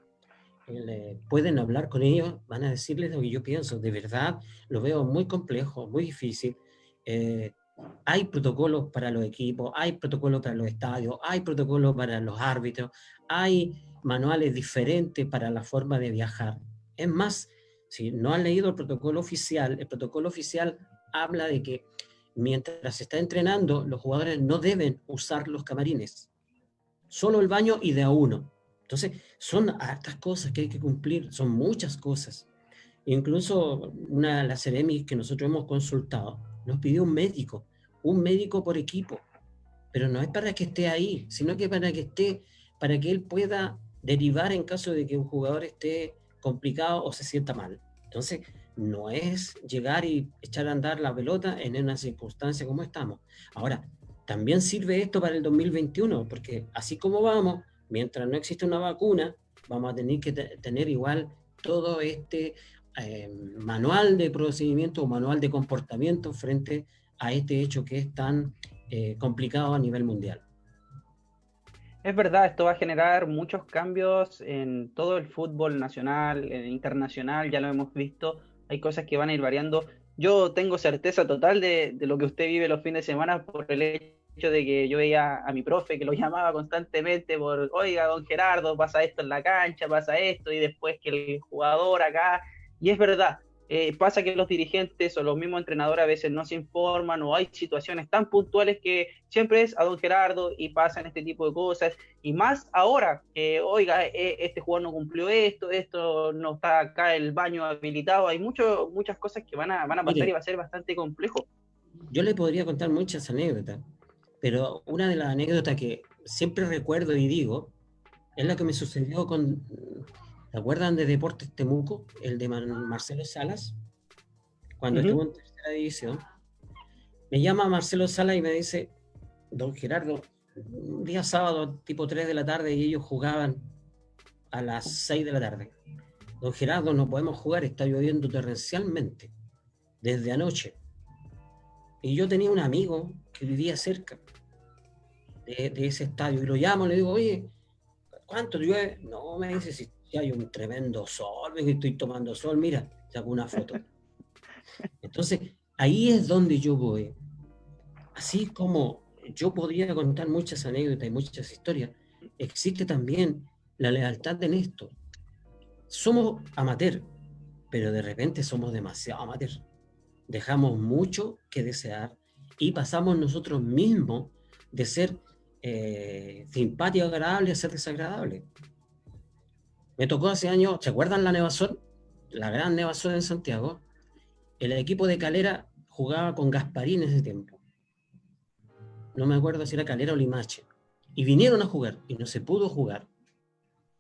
eh, pueden hablar con ellos, van a decirles lo que yo pienso. De verdad, lo veo muy complejo, muy difícil. Eh, hay protocolos para los equipos, hay protocolos para los estadios, hay protocolos para los árbitros, hay manuales diferentes para la forma de viajar. Es más, si no han leído el protocolo oficial, el protocolo oficial habla de que mientras se está entrenando, los jugadores no deben usar los camarines, solo el baño y de a uno. Entonces, son hartas cosas que hay que cumplir, son muchas cosas. Incluso una de las CEREMIS que nosotros hemos consultado nos pidió un médico, un médico por equipo, pero no es para que esté ahí, sino que para que esté, para que él pueda derivar en caso de que un jugador esté complicado o se sienta mal. Entonces, no es llegar y echar a andar la pelota en una circunstancia como estamos. Ahora, también sirve esto para el 2021, porque así como vamos, mientras no existe una vacuna, vamos a tener que tener igual todo este eh, manual de procedimiento o manual de comportamiento frente a este hecho que es tan eh, complicado a nivel mundial. Es verdad, esto va a generar muchos cambios en todo el fútbol nacional, internacional, ya lo hemos visto hay cosas que van a ir variando. Yo tengo certeza total de, lo que usted vive los fines de semana por el hecho de que yo veía a mi profe que lo llamaba constantemente por, oiga, don Gerardo, pasa esto en la cancha, pasa esto, y después que el jugador acá, y es verdad, eh, pasa que los dirigentes o los mismos entrenadores a veces no se informan o hay situaciones tan puntuales que siempre es a don Gerardo y pasan este tipo de cosas. Y más ahora que, oiga, e, este jugador no cumplió esto, esto no está acá el baño habilitado. Hay mucho, muchas cosas que van a, van a pasar y va a ser bastante complejo. Yo le podría contar muchas anécdotas, pero una de las anécdotas que siempre recuerdo y digo es la que me sucedió con ¿Se acuerdan de Deportes Temuco, el de Marcelo Salas? Cuando estuvo en tercera división. Me llama Marcelo Salas y me dice, don Gerardo, un día sábado, tipo 3 de la tarde, y ellos jugaban a las 6 de la tarde. Don Gerardo, no podemos jugar, está lloviendo torrencialmente, desde anoche. Y yo tenía un amigo que vivía cerca de, de ese estadio, y lo llamo, le digo, oye, ¿cuánto llueve? No, me dice, si hay un tremendo sol, estoy tomando sol, mira, saco una foto. Entonces, ahí es donde yo voy. Así como yo podría contar muchas anécdotas y muchas historias, existe también la lealtad en esto. Somos amateur, pero de repente somos demasiado amateur. Dejamos mucho que desear y pasamos nosotros mismos de ser eh, simpático, agradable a ser desagradable. Me tocó hace años, ¿se acuerdan la Nevasol? La gran Nevasol en Santiago. El equipo de Calera jugaba con Gasparín en ese tiempo. No me acuerdo si era Calera o Limache. Y vinieron a jugar y no se pudo jugar.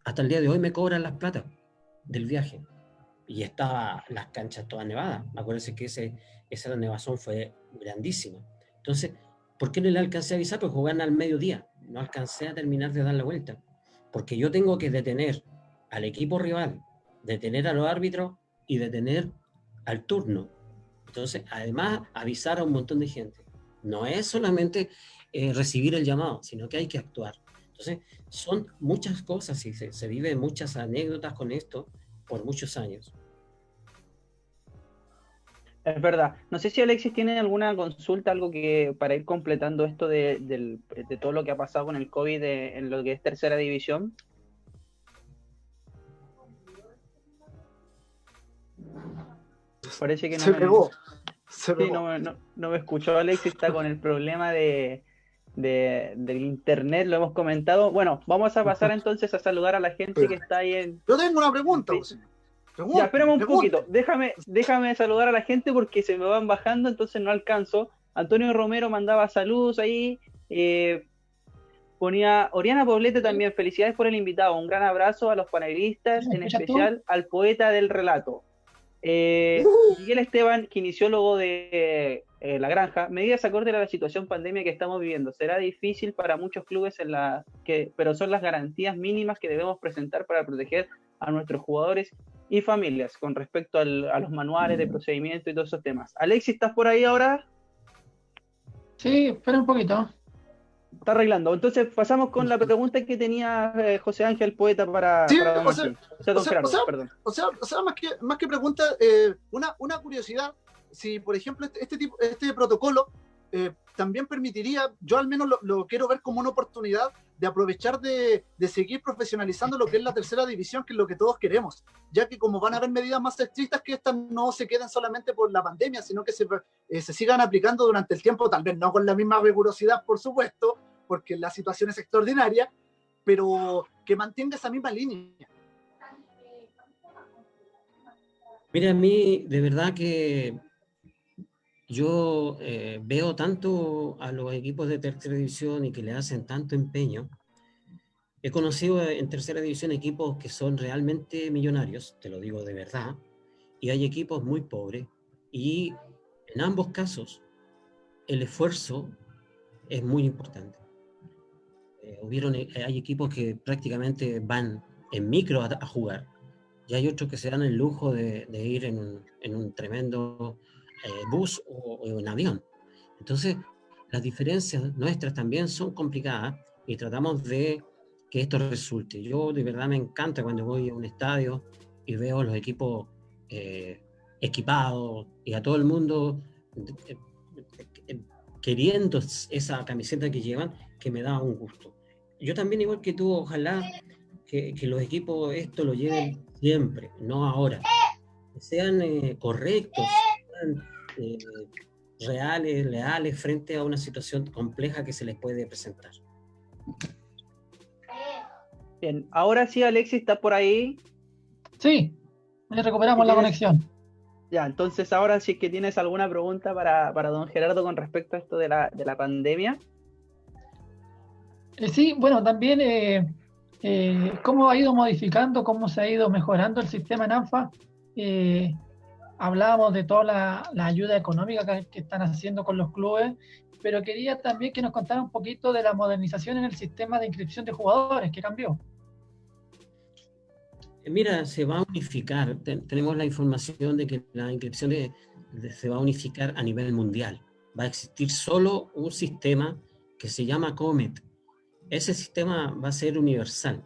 Hasta el día de hoy me cobran las plata del viaje. Y estaba las canchas todas nevadas. Acuérdense que ese, esa nevazón fue grandísima. Entonces, ¿por qué no le alcancé a avisar? Pues jugaban al mediodía. No alcancé a terminar de dar la vuelta. Porque yo tengo que detener al equipo rival, detener a los árbitros y detener al turno. Entonces, además, avisar a un montón de gente. No es solamente eh, recibir el llamado, sino que hay que actuar. Entonces, son muchas cosas y se, viven muchas anécdotas con esto por muchos años. Es verdad. No sé si Alexis tiene alguna consulta, algo que para ir completando esto de, de todo lo que ha pasado con el COVID en lo que es tercera división. Parece que no. Se me, pegó. sí, no, no, no, me escuchó Alexis, está con el problema de, de, del internet, lo hemos comentado. Bueno, vamos a pasar entonces a saludar a la gente que está ahí en. Yo tengo una pregunta. Sí. ya, espérame un poquito. Déjame, déjame saludar a la gente porque se me van bajando, entonces no alcanzo. Antonio Romero mandaba saludos ahí. Eh, ponía Oriana Poblete también. Felicidades por el invitado. Un gran abrazo a los panelistas, en especial al poeta del relato. Eh, uh. Miguel Esteban, kinesiólogo de eh, La Granja, medidas acorde a la situación pandemia que estamos viviendo. Será difícil para muchos clubes, en la que, pero son las garantías mínimas que debemos presentar para proteger a nuestros jugadores y familias con respecto al, a los manuales de procedimiento y todos esos temas. Alexis, ¿estás por ahí ahora? Sí, espera un poquito. Está arreglando. Entonces pasamos con la pregunta que tenía eh, José Ángel Poeta para, sí, para o, sea, o, sea, o, sea, o, sea, o, sea, más que, más que pregunta, eh, una, una curiosidad, si por ejemplo este, este tipo, este protocolo eh, también permitiría, yo al menos lo, quiero ver como una oportunidad de aprovechar de, de, seguir profesionalizando lo que es la tercera división, que es lo que todos queremos, ya que como van a haber medidas más estrictas, que estas no se queden solamente por la pandemia, sino que se, eh, se sigan aplicando durante el tiempo, tal vez no con la misma rigurosidad, por supuesto, porque la situación es extraordinaria, pero que mantenga esa misma línea. Mira, a mí de verdad que yo eh, veo tanto a los equipos de tercera división y que le hacen tanto empeño. He conocido en tercera división equipos que son realmente millonarios, te lo digo de verdad, y hay equipos muy pobres. Y en ambos casos, el esfuerzo es muy importante. Eh, hubieron, eh, hay equipos que prácticamente van en micro a, a, jugar, y hay otros que se dan el lujo de, de ir en un, en un tremendo eh, bus o, o, en avión. Entonces, las diferencias nuestras también son complicadas y tratamos de que esto resulte. Yo de verdad me encanta cuando voy a un estadio y veo los equipos eh, equipados y a todo el mundo eh, eh, queriendo esa camiseta que llevan, que me da un gusto. Yo también, igual que tú, ojalá que, que los equipos esto lo lleven siempre, no ahora. Que sean eh, correctos, sean eh, reales, leales frente a una situación compleja que se les puede presentar. Bien, ahora sí, Alexis, ¿está por ahí? Sí, recuperamos la conexión. Ya, entonces ahora sí que tienes alguna pregunta para, para don Gerardo con respecto a esto de la, de la pandemia. Eh, sí, bueno, también eh, eh, cómo ha ido modificando, cómo se ha ido mejorando el sistema en ANFA. Eh, hablábamos de toda la, la ayuda económica que, que, están haciendo con los clubes, pero quería también que nos contara un poquito de la modernización en el sistema de inscripción de jugadores, que cambió. Mira, se va a unificar, Ten, tenemos la información de que la inscripción de, de, se va a unificar a nivel mundial. Va a existir solo un sistema que se llama COMET. Ese sistema va a ser universal.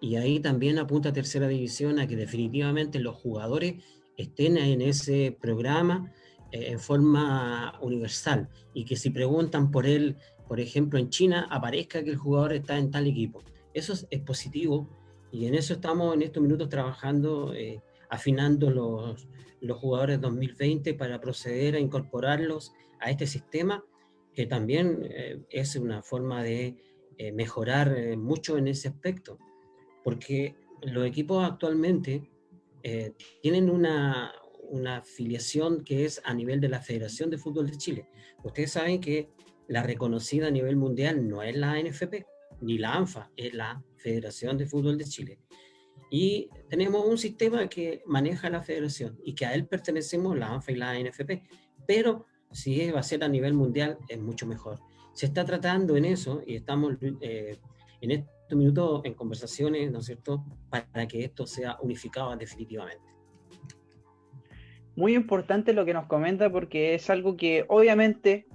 Y ahí también apunta a tercera división a que definitivamente los jugadores estén en ese programa eh, en forma universal y que si preguntan por él, por ejemplo, en China, aparezca que el jugador está en tal equipo. Eso es, positivo y en eso estamos en estos minutos trabajando, eh, afinando los, los jugadores 2020 para proceder a incorporarlos a este sistema, que también eh, es una forma de eh, mejorar mucho en ese aspecto, porque los equipos actualmente eh, tienen una, una afiliación que es a nivel de la Federación de Fútbol de Chile. Ustedes saben que la reconocida a nivel mundial no es la NFP ni la ANFA, es la Federación de Fútbol de Chile. Y tenemos un sistema que maneja la federación y que a él pertenecemos la ANFA y la NFP, pero si va a ser a nivel mundial es mucho mejor. Se está tratando en eso y estamos eh, en estos minutos en conversaciones, ¿no es cierto?, para que esto sea unificado definitivamente. Muy importante lo que nos comenta porque es algo que obviamente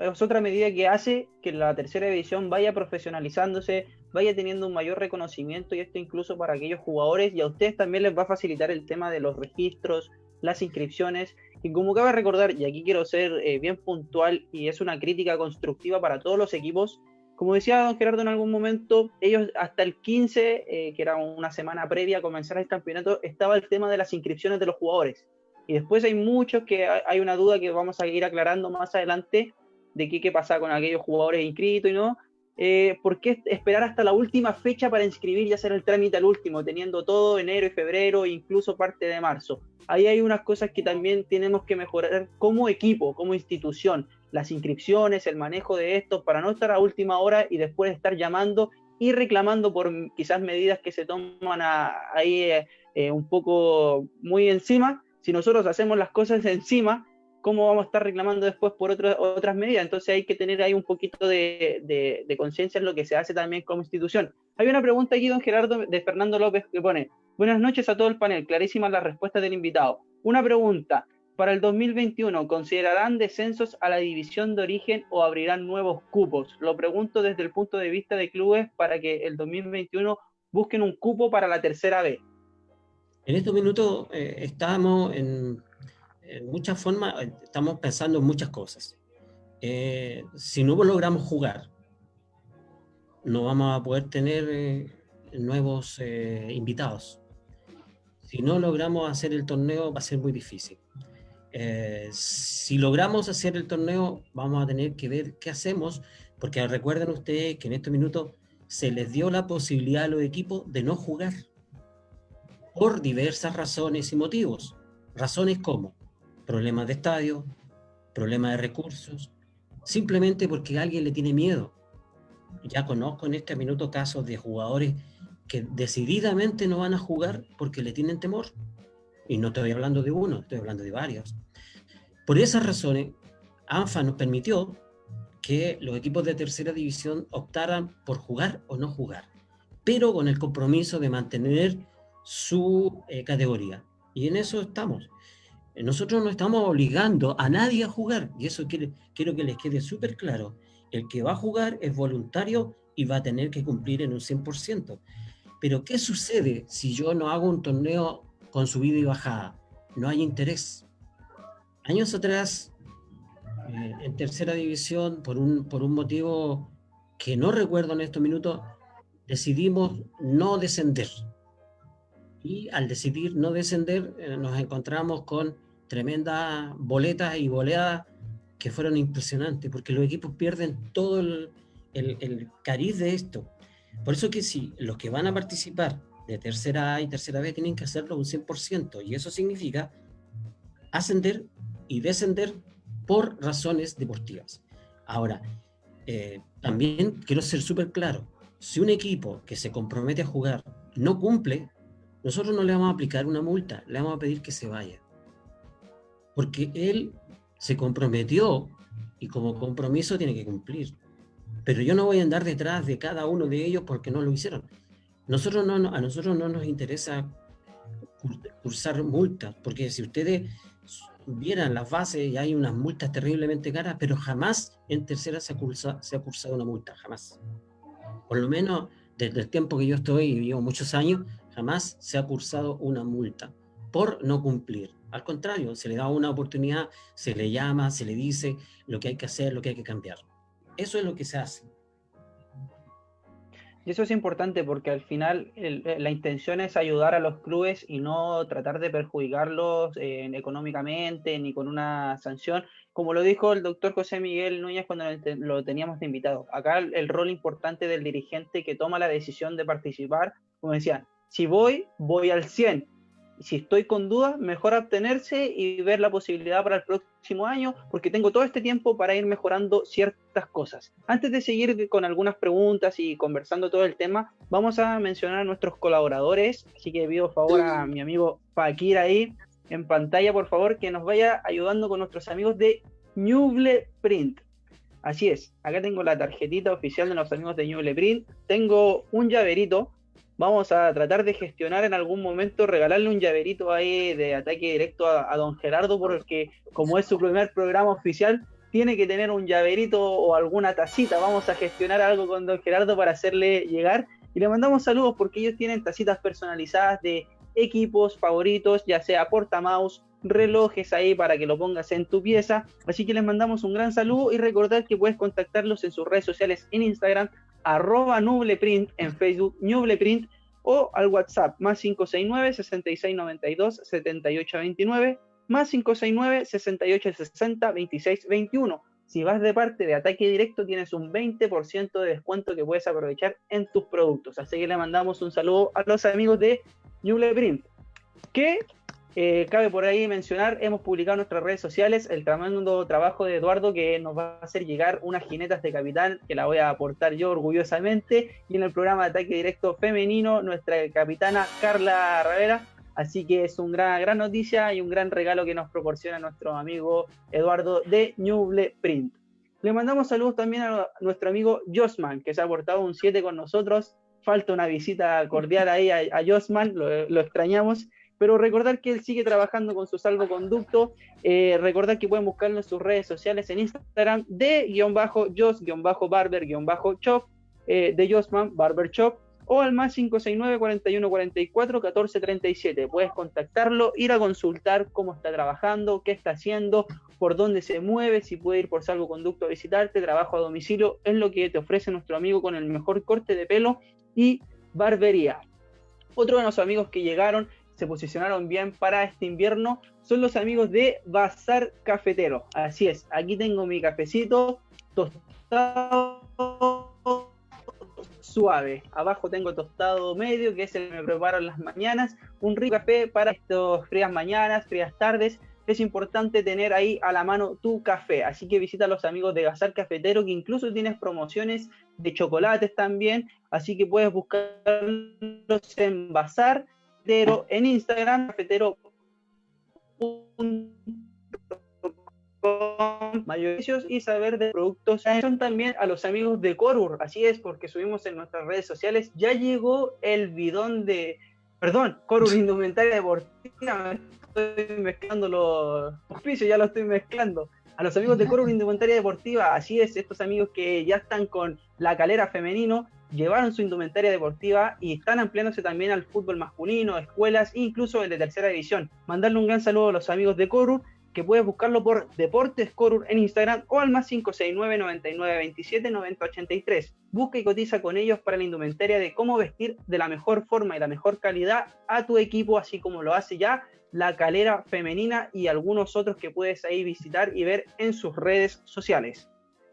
es otra medida que hace que la tercera división vaya profesionalizándose, vaya teniendo un mayor reconocimiento y esto incluso para aquellos jugadores y a ustedes también les va a facilitar el tema de los registros, las inscripciones y como cabe recordar, y aquí quiero ser eh, bien puntual y es una crítica constructiva para todos los equipos, como decía don Gerardo en algún momento, ellos hasta el 15, eh, que era una semana previa a comenzar el campeonato, estaba el tema de las inscripciones de los jugadores. Y después hay muchos que hay una duda que vamos a ir aclarando más adelante de qué, qué pasa con aquellos jugadores inscritos y no. Eh, ¿Por qué esperar hasta la última fecha para inscribir y hacer el trámite al último, teniendo todo enero y febrero, incluso parte de marzo? Ahí hay unas cosas que también tenemos que mejorar como equipo, como institución, las inscripciones, el manejo de esto, para no estar a última hora y después estar llamando y reclamando por quizás medidas que se toman ahí eh, eh, un poco muy encima. Si nosotros hacemos las cosas encima, ¿cómo vamos a estar reclamando después por otras medidas? Entonces hay que tener ahí un poquito de, conciencia en lo que se hace también como institución. Hay una pregunta aquí, don Gerardo, de Fernando López, que pone, buenas noches a todo el panel, clarísimas las respuestas del invitado. Una pregunta, para el 2021, ¿considerarán descensos a la división de origen o abrirán nuevos cupos? Lo pregunto desde el punto de vista de clubes para que el 2021 busquen un cupo para la tercera B. En estos minutos eh, estamos en muchas formas, estamos pensando en muchas cosas. Eh, si no logramos jugar, no vamos a poder tener eh, nuevos invitados. Si no logramos hacer el torneo, va a ser muy difícil. Si logramos hacer el torneo, vamos a tener que ver qué hacemos, porque recuerden ustedes que en estos minutos se les dio la posibilidad a los equipos de no jugar por diversas razones y motivos. Razones como problemas de estadio, problemas de recursos, simplemente porque alguien le tiene miedo. Ya conozco en este minuto casos de jugadores que decididamente no van a jugar porque le tienen temor. Y no estoy hablando de uno, estoy hablando de varios. Por esas razones, ANFA nos permitió que los equipos de tercera división optaran por jugar o no jugar, pero con el compromiso de mantener su eh, categoría. Y en eso estamos. Nosotros no estamos obligando a nadie a jugar, y eso quiero, que les quede súper claro. El que va a jugar es voluntario y va a tener que cumplir en un 100%. Pero ¿qué sucede si yo no hago un torneo con subida y bajada? No hay interés. Años atrás, eh, en tercera división, por un, por un motivo que no recuerdo en estos minutos, decidimos no descender. Y al decidir no descender, eh, nos encontramos con tremendas boletas y boleadas que fueron impresionantes, porque los equipos pierden todo el, el, cariz de esto. Por eso que sí, los que van a participar de tercera y tercera B tienen que hacerlo un 100%, y eso significa ascender y descender por razones deportivas. Ahora, eh, también quiero ser súper claro, si un equipo que se compromete a jugar no cumple, nosotros no le vamos a aplicar una multa, le vamos a pedir que se vaya. Porque él se comprometió y como compromiso tiene que cumplir. Pero yo no voy a andar detrás de cada uno de ellos porque no lo hicieron. Nosotros no, a nosotros no nos interesa cursar multas, porque si ustedes vieran las bases y hay unas multas terriblemente caras, pero jamás en tercera se ha, se ha cursado una multa, jamás. Por lo menos desde el tiempo que yo estoy, y llevo muchos años, jamás se ha cursado una multa por no cumplir. Al contrario, se le da una oportunidad, se le llama, se le dice lo que hay que hacer, lo que hay que cambiar. Eso es lo que se hace. Y eso es importante porque al final eh, la intención es ayudar a los clubes y no tratar de perjudicarlos eh, económicamente ni con una sanción. Como lo dijo el doctor José Miguel Núñez cuando lo teníamos de invitado. Acá el rol importante del dirigente que toma la decisión de participar, como decía, si voy, voy al 100. Si estoy con dudas, mejor abstenerse y ver la posibilidad para el próximo año, porque tengo todo este tiempo para ir mejorando ciertas cosas. Antes de seguir con algunas preguntas y conversando todo el tema, vamos a mencionar a nuestros colaboradores. Así que pido favor a mi amigo Fakir ahí en pantalla, por favor, que nos vaya ayudando con nuestros amigos de Newble Print. Así es, acá tengo la tarjetita oficial de los amigos de Ñuble Print, tengo un llaverito, vamos a tratar de gestionar en algún momento, regalarle un llaverito ahí de ataque directo a, don Gerardo, porque como es su primer programa oficial, tiene que tener un llaverito o alguna tacita, vamos a gestionar algo con don Gerardo para hacerle llegar y le mandamos saludos porque ellos tienen tacitas personalizadas de equipos favoritos, ya sea portamouse, relojes ahí para que lo pongas en tu pieza. Así que les mandamos un gran saludo y recordad que puedes contactarlos en sus redes sociales en Instagram, arroba nubleprint, en Facebook nubleprint o al WhatsApp más 569 6692 7829 más 569 6860 2621. Si vas de parte de ataque directo, tienes un 20% de descuento que puedes aprovechar en tus productos. Así que le mandamos un saludo a los amigos de Nubleprint. Que eh, cabe por ahí mencionar, hemos publicado en nuestras redes sociales el tremendo trabajo de Eduardo que nos va a hacer llegar unas jinetas de capitán que la voy a aportar yo orgullosamente. Y en el programa de ataque directo femenino, nuestra capitana Carla Ravera. Así que es una gran, gran noticia y un gran regalo que nos proporciona nuestro amigo Eduardo de Ñuble Print. Le mandamos saludos también a nuestro amigo Josman, que se ha aportado un 7 con nosotros. Falta una visita cordial ahí a, a Josman, lo, lo extrañamos pero recordar que él sigue trabajando con su salvoconducto, eh, recordar que pueden buscarlo en sus redes sociales en Instagram de guion bajo jos guion bajo barber guion bajo chop eh, de Josman Barber Shop o al más 569 41 44 14 37 puedes contactarlo ir a consultar cómo está trabajando qué está haciendo por dónde se mueve si puede ir por salvoconducto a visitarte trabajo a domicilio es lo que te ofrece nuestro amigo con el mejor corte de pelo y barbería. Otro de los amigos que llegaron se posicionaron bien para este invierno son los amigos de Bazar Cafetero. Así es, aquí tengo mi cafecito tostado suave. Abajo tengo tostado medio, que es el que me preparo en las mañanas. Un rico café para estas frías mañanas, frías tardes. Es importante tener ahí a la mano tu café. Así que visita a los amigos de Bazar Cafetero, que incluso tienes promociones de chocolates también. Así que puedes buscarlos en Bazar en Instagram, cafetero mayores y saber de productos. Son también a los amigos de Corur así es porque subimos en nuestras redes sociales. Ya llegó el bidón de perdón Corur indumentaria deportiva. Estoy mezclando los auspicios ya lo estoy mezclando. A los amigos de Corur indumentaria deportiva así es estos amigos que ya están con la calera femenino llevaron su indumentaria deportiva y están ampliándose también al fútbol masculino, escuelas e incluso el de tercera división. Mandarle un gran saludo a los amigos de Corur, que puedes buscarlo por Deportes Corur en Instagram o al más 569 99 27 90 83. Busca y cotiza con ellos para la indumentaria de cómo vestir de la mejor forma y la mejor calidad a tu equipo, así como lo hace ya la calera femenina y algunos otros que puedes ahí visitar y ver en sus redes sociales.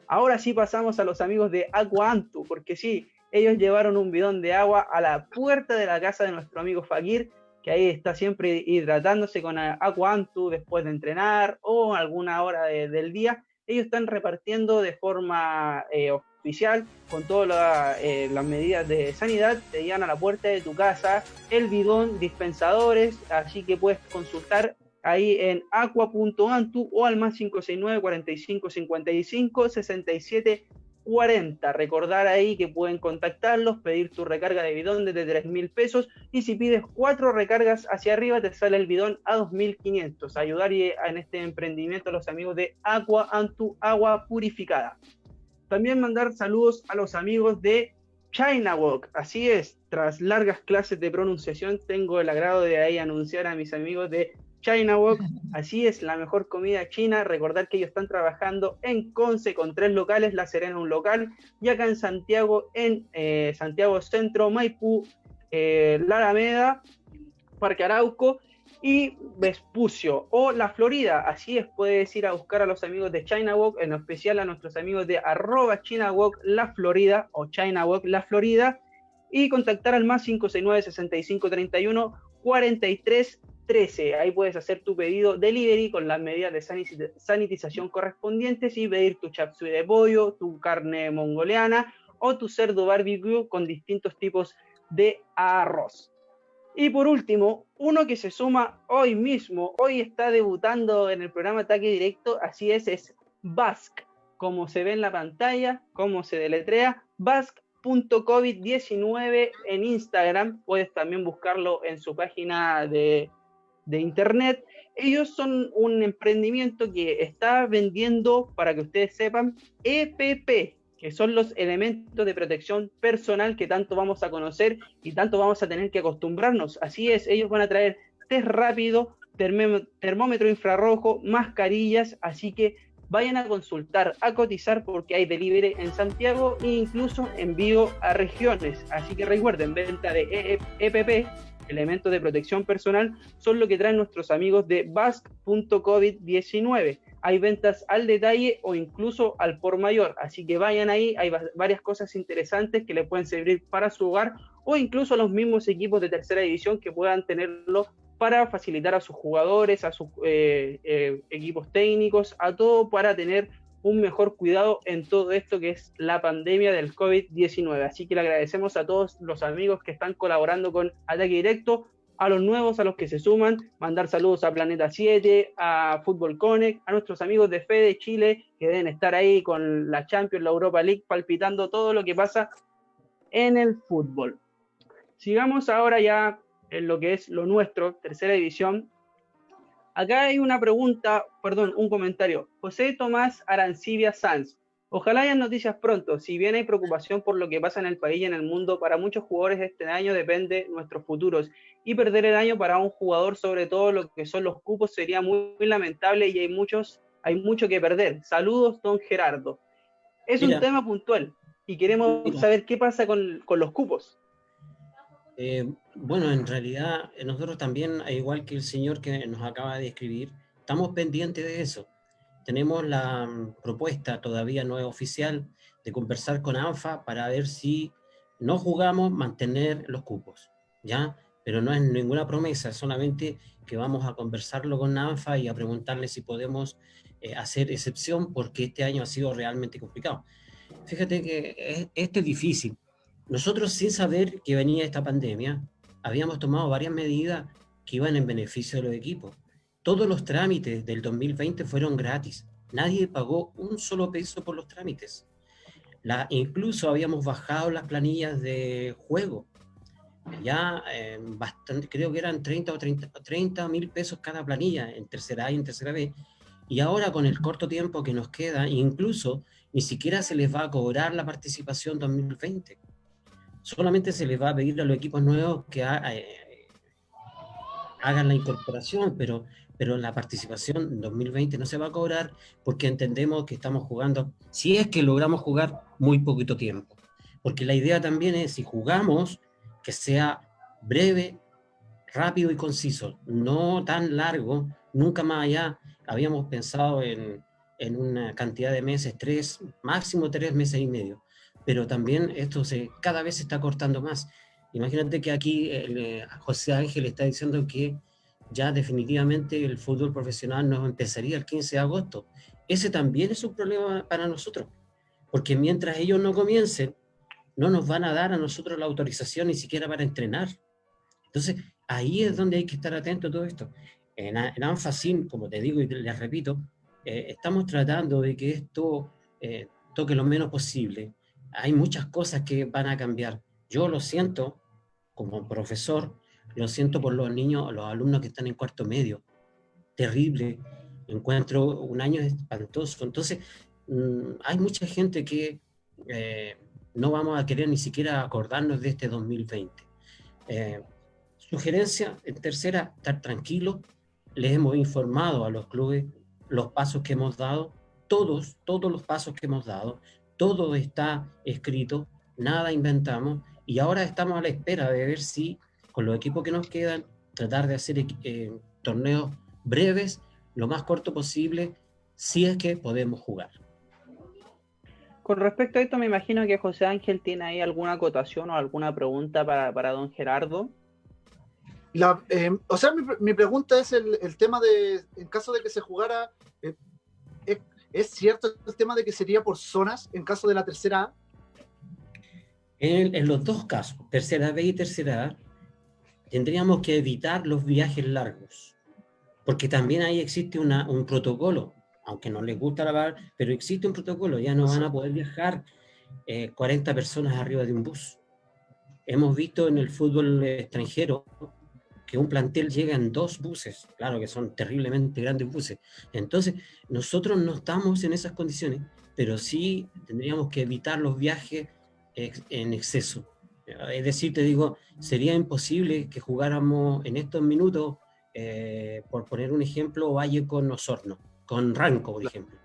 Ahora sí pasamos a los amigos de Aqua Antu, porque sí, ellos llevaron un bidón de agua a la puerta de la casa de nuestro amigo Fakir, que ahí está siempre hidratándose con agua Antu después de entrenar o alguna hora del día. Ellos están repartiendo de forma eh, oficial, con todas eh, las medidas de sanidad, te llegan a la puerta de tu casa el bidón, dispensadores, así que puedes consultar ahí en aqua.antu o al más 569 45 55 67 40. Recordar ahí que pueden contactarlos, pedir tu recarga de bidón desde 3 mil pesos y si pides cuatro recargas hacia arriba te sale el bidón a 2.500. Ayudar en este emprendimiento a los amigos de Aqua Antu Agua Purificada. También mandar saludos a los amigos de China Walk. Así es, tras largas clases de pronunciación tengo el agrado de ahí anunciar a mis amigos de China Walk, así es la mejor comida china. Recordar que ellos están trabajando en Conce con tres locales, La Serena un local, y acá en Santiago, en eh, Santiago Centro, Maipú, eh, La Parque Arauco y Vespucio o La Florida. Así es, puedes ir a buscar a los amigos de China Walk, en especial a nuestros amigos de arroba China Walk La Florida o China Walk La Florida y contactar al más 569 6531 43 13. Ahí puedes hacer tu pedido delivery con las medidas de sanitización correspondientes y pedir tu chapsui de pollo, tu carne mongoliana o tu cerdo barbecue con distintos tipos de arroz. Y por último, uno que se suma hoy mismo, hoy está debutando en el programa Ataque Directo, así es, es Basque. como se ve en la pantalla, como se deletrea, basque.covid19 en Instagram, puedes también buscarlo en su página de, de internet. Ellos son un emprendimiento que está vendiendo, para que ustedes sepan, EPP, que son los elementos de protección personal que tanto vamos a conocer y tanto vamos a tener que acostumbrarnos. Así es, ellos van a traer test rápido, termómetro infrarrojo, mascarillas, así que vayan a consultar, a cotizar porque hay delivery en Santiago e incluso envío a regiones. Así que recuerden, venta de EPP, elementos de protección personal, son lo que traen nuestros amigos de Basque.covid19 hay ventas al detalle o incluso al por mayor. Así que vayan ahí, hay varias cosas interesantes que le pueden servir para su hogar o incluso los mismos equipos de tercera división que puedan tenerlo para facilitar a sus jugadores, a sus eh, eh, equipos técnicos, a todo para tener un mejor cuidado en todo esto que es la pandemia del COVID-19. Así que le agradecemos a todos los amigos que están colaborando con Ataque Directo a los nuevos, a los que se suman, mandar saludos a Planeta 7, a Fútbol Connect, a nuestros amigos de Fede Chile, que deben estar ahí con la Champions, la Europa League, palpitando todo lo que pasa en el fútbol. Sigamos ahora ya en lo que es lo nuestro, tercera división. Acá hay una pregunta, perdón, un comentario. José Tomás Arancibia Sanz. Ojalá hayan noticias pronto. Si bien hay preocupación por lo que pasa en el país y en el mundo, para muchos jugadores este año depende nuestros futuros. Y perder el año para un jugador, sobre todo lo que son los cupos, sería muy, lamentable y hay muchos, hay mucho que perder. Saludos, don Gerardo. Es un tema puntual y queremos saber qué pasa con, los cupos. Eh, bueno, en realidad eh, nosotros también, igual que el señor que nos acaba de escribir, estamos pendientes de eso tenemos la mm, propuesta, todavía no es oficial, de conversar con ANFA para ver si no jugamos, mantener los cupos, ¿ya? Pero no es ninguna promesa, solamente que vamos a conversarlo con ANFA y a preguntarle si podemos eh, hacer excepción porque este año ha sido realmente complicado. Fíjate que este es difícil. Nosotros sin saber que venía esta pandemia, habíamos tomado varias medidas que iban en beneficio de los equipos. Todos los trámites del 2020 fueron gratis. Nadie pagó un solo peso por los trámites. Incluso habíamos bajado las planillas de juego. Ya eh, bastante, creo que eran 30 o 30 mil pesos cada planilla en tercera A y en tercera B. Y ahora con el corto tiempo que nos queda, incluso ni siquiera se les va a cobrar la participación 2020. Solamente se les va a pedir a los equipos nuevos que eh, hagan la incorporación, pero pero la participación en 2020 no se va a cobrar porque entendemos que estamos jugando, si es que logramos jugar muy poquito tiempo. Porque la idea también es, si jugamos, que sea breve, rápido y conciso, no tan largo, nunca más allá. Habíamos pensado en, en una cantidad de meses, tres, máximo tres meses y medio, pero también esto se, cada vez se está cortando más. Imagínate que aquí eh, José Ángel está diciendo que ya definitivamente el fútbol profesional no empezaría el 15 de agosto. Ese también es un problema para nosotros, porque mientras ellos no comiencen, no nos van a dar a nosotros la autorización ni siquiera para entrenar. Entonces, ahí es donde hay que estar atento a todo esto. En, en como te digo y les repito, eh, estamos tratando de que esto eh, toque lo menos posible. Hay muchas cosas que van a cambiar. Yo lo siento como profesor, lo siento por los niños, los alumnos que están en cuarto medio. Terrible. Encuentro un año espantoso. Entonces, mm, hay mucha gente que eh, no vamos a querer ni siquiera acordarnos de este 2020. Eh, sugerencia, en tercera, estar tranquilo. Les hemos informado a los clubes los pasos que hemos dado, todos, todos los pasos que hemos dado, todo está escrito, nada inventamos y ahora estamos a la espera de ver si con los equipos que nos quedan, tratar de hacer eh, torneos breves, lo más corto posible, si es que podemos jugar. Con respecto a esto, me imagino que José Ángel tiene ahí alguna acotación o alguna pregunta para, don Gerardo. La, eh, o sea, mi, pregunta es el, tema de, en caso de que se jugara, eh, ¿es, cierto el tema de que sería por zonas en caso de la tercera A? En, los dos casos, tercera B y tercera A, tendríamos que evitar los viajes largos, porque también ahí existe un protocolo. aunque no les gusta la pero existe un protocolo, ya no van a poder viajar 40 personas arriba de un bus. Hemos visto en el fútbol extranjero que un plantel llega en dos buses, claro que son terriblemente grandes buses. Entonces, nosotros no estamos en esas condiciones, pero sí tendríamos que evitar los viajes en exceso. Es decir, te digo, sería imposible que jugáramos en estos minutos, eh, por poner un ejemplo, Valle con Osorno, con Ranco, por ejemplo,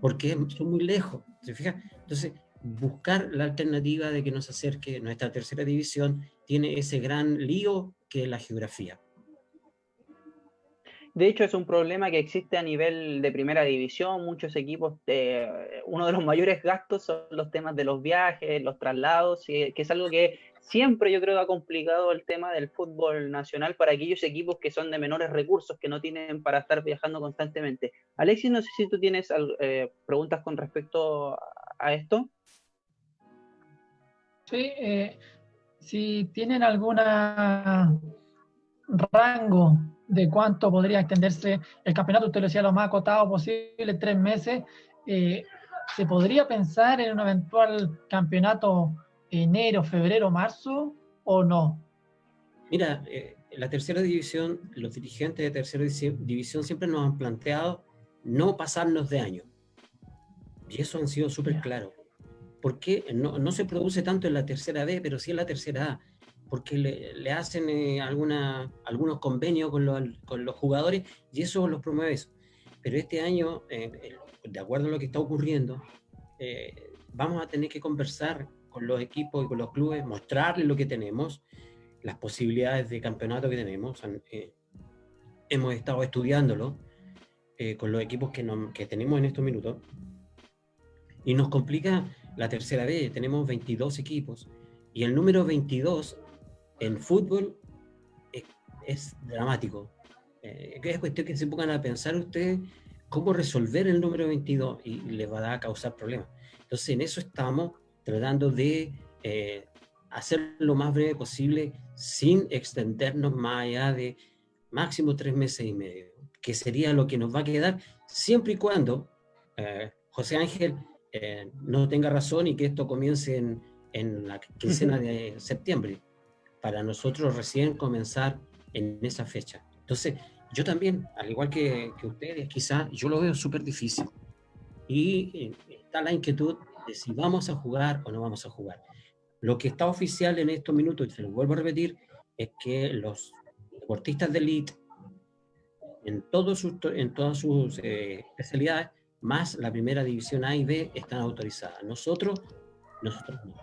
porque son muy lejos, ¿se fija? Entonces, buscar la alternativa de que nos acerque nuestra tercera división tiene ese gran lío que la geografía. De hecho, es un problema que existe a nivel de primera división. Muchos equipos, eh, uno de los mayores gastos son los temas de los viajes, los traslados, que es algo que siempre yo creo ha complicado el tema del fútbol nacional para aquellos equipos que son de menores recursos, que no tienen para estar viajando constantemente. Alexis, no sé si tú tienes eh, preguntas con respecto a esto. Sí, eh, si tienen alguna rango de cuánto podría extenderse el campeonato, usted lo decía lo más acotado posible, tres meses, eh, ¿se podría pensar en un eventual campeonato enero, febrero, marzo o no? Mira, eh, la tercera división, los dirigentes de tercera división siempre nos han planteado no pasarnos de año. Y eso han sido súper claros. ¿Por qué no, no, se produce tanto en la tercera B, pero sí en la tercera A? porque le, hacen eh, alguna, algunos convenios con los, con los, jugadores y eso los promueve eso. Pero este año, eh, de acuerdo a lo que está ocurriendo, eh, vamos a tener que conversar con los equipos y con los clubes, mostrarles lo que tenemos, las posibilidades de campeonato que tenemos. hemos estado estudiándolo con los equipos que, que tenemos en estos minutos y nos complica la tercera vez, tenemos 22 equipos y el número 22 en fútbol es, dramático. Eh, es cuestión que se pongan a pensar ustedes cómo resolver el número 22 y les va a causar problemas. Entonces, en eso estamos tratando de eh, hacer lo más breve posible sin extendernos más allá de máximo tres meses y medio, que sería lo que nos va a quedar siempre y cuando eh, José Ángel eh, no tenga razón y que esto comience en, en la quincena de septiembre para nosotros recién comenzar en esa fecha. Entonces, yo también, al igual que, ustedes, quizás yo lo veo súper difícil. Y eh, está la inquietud de si vamos a jugar o no vamos a jugar. Lo que está oficial en estos minutos, y se lo vuelvo a repetir, es que los deportistas de elite, en, todos sus, en todas sus eh, especialidades, más la primera división A y B, están autorizadas. Nosotros, nosotros no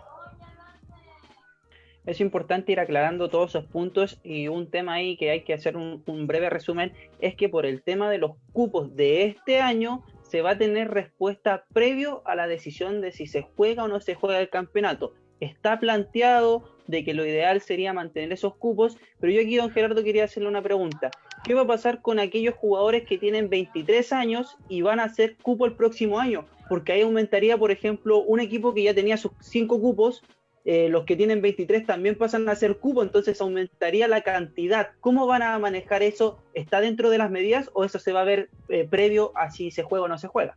es importante ir aclarando todos esos puntos y un tema ahí que hay que hacer un, breve resumen es que por el tema de los cupos de este año se va a tener respuesta previo a la decisión de si se juega o no se juega el campeonato. Está planteado de que lo ideal sería mantener esos cupos, pero yo aquí, don Gerardo, quería hacerle una pregunta. ¿Qué va a pasar con aquellos jugadores que tienen 23 años y van a hacer cupo el próximo año? Porque ahí aumentaría, por ejemplo, un equipo que ya tenía sus 5 cupos, eh, los que tienen 23 también pasan a ser cubo, entonces aumentaría la cantidad. ¿Cómo van a manejar eso? ¿Está dentro de las medidas o eso se va a ver eh, previo a si se juega o no se juega?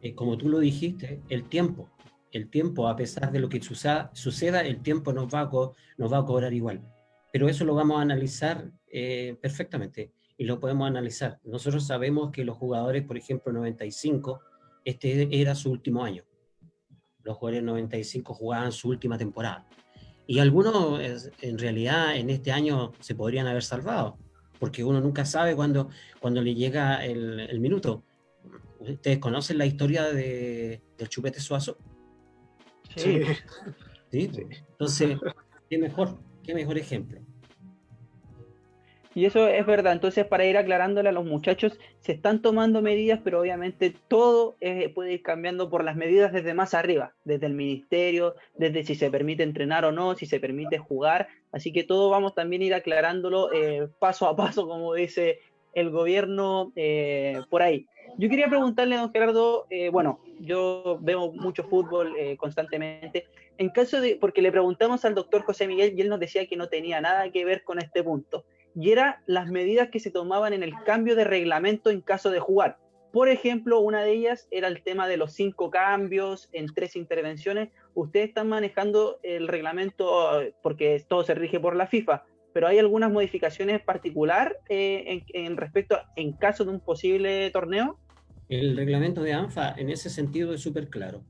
Eh, como tú lo dijiste, el tiempo. El tiempo, a pesar de lo que suceda, el tiempo nos va, a nos va a cobrar igual. Pero eso lo vamos a analizar perfectamente y lo podemos analizar. Nosotros sabemos que los jugadores, por ejemplo, 95, este era su último año los jugadores 95 jugaban su última temporada. Y algunos en realidad en este año se podrían haber salvado, porque uno nunca sabe cuándo, cuando le llega el, minuto. ¿Ustedes conocen la historia de, del chupete suazo? Sí. ¿Sí? Entonces, ¿qué mejor, qué mejor ejemplo? Y eso es verdad. Entonces, para ir aclarándole a los muchachos, se están tomando medidas, pero obviamente todo puede ir cambiando por las medidas desde más arriba, desde el ministerio, desde si se permite entrenar o no, si se permite jugar. Así que todo vamos también a ir aclarándolo eh, paso a paso, como dice el gobierno eh, por ahí. Yo quería preguntarle a don Gerardo, eh, bueno, yo veo mucho fútbol constantemente. En caso de, porque le preguntamos al doctor José Miguel y él nos decía que no tenía nada que ver con este punto y eran las medidas que se tomaban en el cambio de reglamento en caso de jugar. Por ejemplo, una de ellas era el tema de los cinco cambios en tres intervenciones. Ustedes están manejando el reglamento porque todo se rige por la FIFA, pero hay algunas modificaciones particular eh, en, respecto en caso de un posible torneo. El reglamento de ANFA en ese sentido es súper claro.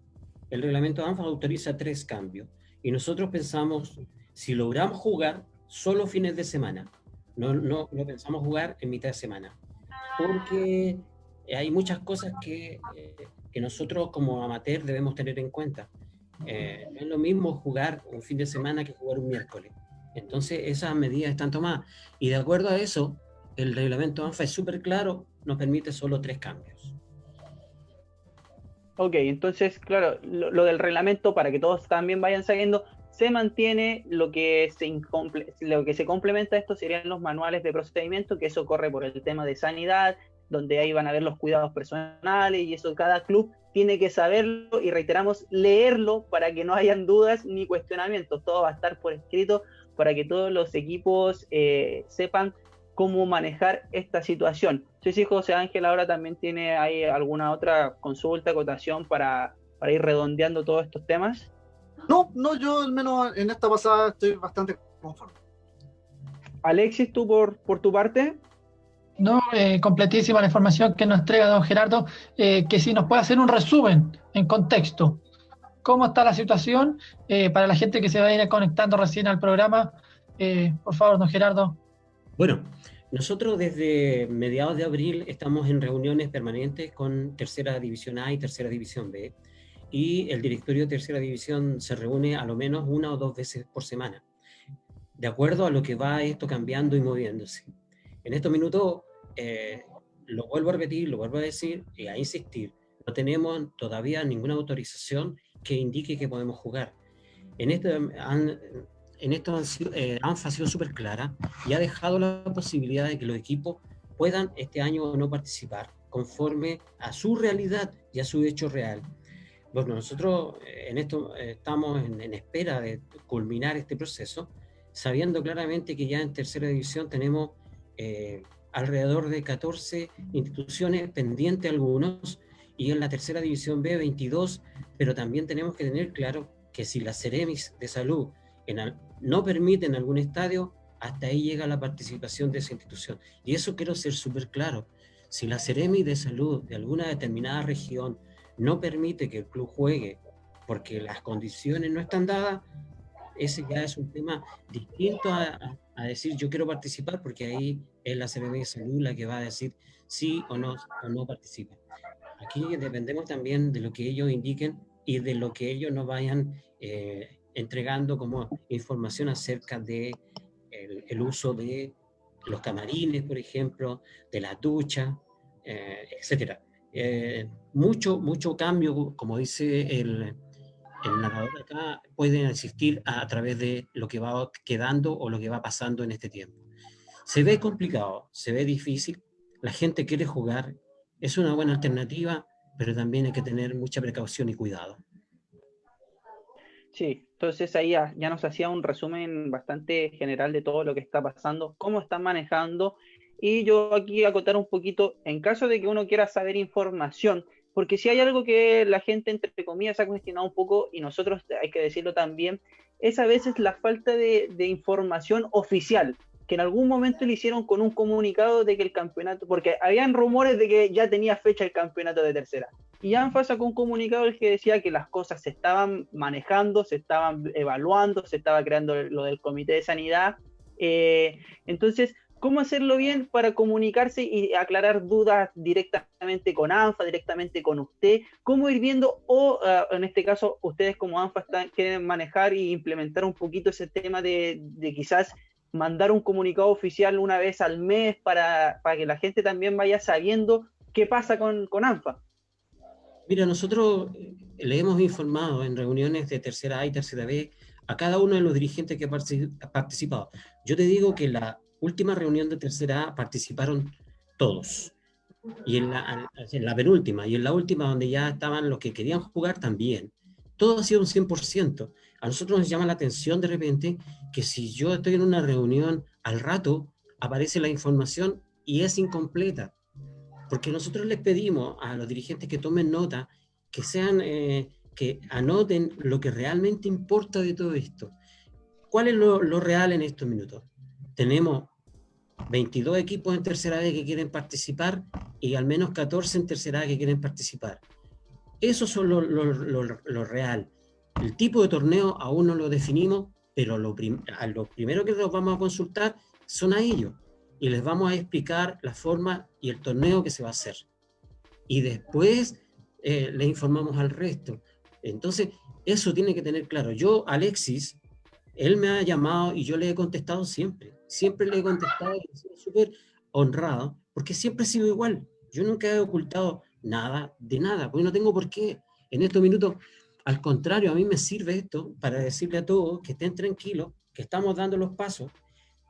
El reglamento de ANFA autoriza tres cambios y nosotros pensamos, si logramos jugar solo fines de semana, no, no, no pensamos jugar en mitad de semana, porque hay muchas cosas que, eh, que nosotros como amateur debemos tener en cuenta. Eh, no es lo mismo jugar un fin de semana que jugar un miércoles. Entonces esas medidas están tomadas. Y de acuerdo a eso, el reglamento ANFA es súper claro, nos permite solo tres cambios. Ok, entonces, claro, lo, del reglamento, para que todos también vayan sabiendo, se mantiene, lo que se, lo que se complementa a esto serían los manuales de procedimiento, que eso corre por el tema de sanidad, donde ahí van a ver los cuidados personales y eso cada club tiene que saberlo y reiteramos, leerlo para que no hayan dudas ni cuestionamientos. Todo va a estar por escrito para que todos los equipos eh, sepan cómo manejar esta situación. Sí, sí, José Ángel ahora también tiene ahí alguna otra consulta, acotación para, para ir redondeando todos estos temas. No, no, yo al menos en esta pasada estoy bastante conforme. Alexis, tú por, por tu parte. No, eh, completísima la información que nos entrega don Gerardo, eh, que si nos puede hacer un resumen en contexto. ¿Cómo está la situación eh, para la gente que se va a ir conectando recién al programa? por favor, don Gerardo. Bueno, nosotros desde mediados de abril estamos en reuniones permanentes con Tercera División A y Tercera División B, y el directorio de Tercera División se reúne a lo menos una o dos veces por semana, de acuerdo a lo que va esto cambiando y moviéndose. En estos minutos eh, lo vuelvo a repetir, lo vuelvo a decir y a insistir, no tenemos todavía ninguna autorización que indique que podemos jugar. En esto, han, en esto han sido, eh, sido súper clara y ha dejado la posibilidad de que los equipos puedan este año no participar conforme a su realidad y a su hecho real. Bueno, nosotros eh, en esto estamos en, en, espera de culminar este proceso, sabiendo claramente que ya en tercera división tenemos eh, alrededor de 14 instituciones, pendientes algunos, y en la tercera división B 22, pero también tenemos que tener claro que si las Ceremis de salud en no permiten algún estadio, hasta ahí llega la participación de esa institución. Y eso quiero ser súper claro. Si la Ceremis de salud de alguna determinada región no permite que el club juegue porque las condiciones no están dadas, ese ya es un tema distinto a, decir yo quiero participar porque ahí es la CBB de Salud la que va a decir sí o no, o no participa. Aquí dependemos también de lo que ellos indiquen y de lo que ellos nos vayan eh, entregando como información acerca de el, uso de los camarines, por ejemplo, de la ducha, eh, etcétera. Eh, mucho, mucho cambio, como dice el, el narrador acá puede existir a, través de lo que va quedando o lo que va pasando en este tiempo. Se ve complicado, se ve difícil, la gente quiere jugar, es una buena alternativa, pero también hay que tener mucha precaución y cuidado. Sí, entonces ahí ya, ya nos hacía un resumen bastante general de todo lo que está pasando, cómo están manejando, y yo aquí acotar un poquito, en caso de que uno quiera saber información porque si hay algo que la gente, entre comillas, ha cuestionado un poco, y nosotros hay que decirlo también, es a veces la falta de, información oficial, que en algún momento le hicieron con un comunicado de que el campeonato, porque habían rumores de que ya tenía fecha el campeonato de tercera. Y ANFA sacó un comunicado el que decía que las cosas se estaban manejando, se estaban evaluando, se estaba creando lo del comité de sanidad. Eh, entonces, cómo hacerlo bien para comunicarse y aclarar dudas directamente con ANFA, directamente con usted, cómo ir viendo, o ah, en este caso, ustedes como ANFA quieren manejar e implementar un poquito ese tema de, quizás mandar un comunicado oficial una vez al mes para, que la gente también vaya sabiendo qué pasa con, con ANFA. Mira, nosotros eh, le hemos informado en reuniones de tercera A y tercera B a cada uno de los dirigentes que ha participado. Yo te digo que la última reunión de tercera A participaron todos. Y en la, en la, penúltima, y en la última donde ya estaban los que querían jugar también. Todo ha sido un 100%. A nosotros nos llama la atención de repente que si yo estoy en una reunión, al rato aparece la información y es incompleta. porque nosotros les pedimos a los dirigentes que tomen nota, que sean, eh, que anoten lo que realmente importa de todo esto. ¿Cuál es lo, lo real en estos minutos? Tenemos 22 equipos en tercera vez que quieren participar y al menos 14 en tercera vez que quieren participar. Eso son lo, lo, real. El tipo de torneo aún no lo definimos, pero lo, a lo primero que nos vamos a consultar son a ellos y les vamos a explicar la forma y el torneo que se va a hacer. Y después eh, le informamos al resto. Entonces, eso tiene que tener claro. Yo, Alexis, él me ha llamado y yo le he contestado siempre. Siempre le he contestado y he sido súper honrado, porque siempre he sido igual. Yo nunca he ocultado nada de nada, porque no tengo por qué. En estos minutos, al contrario, a mí me sirve esto para decirle a todos que estén tranquilos, que estamos dando los pasos,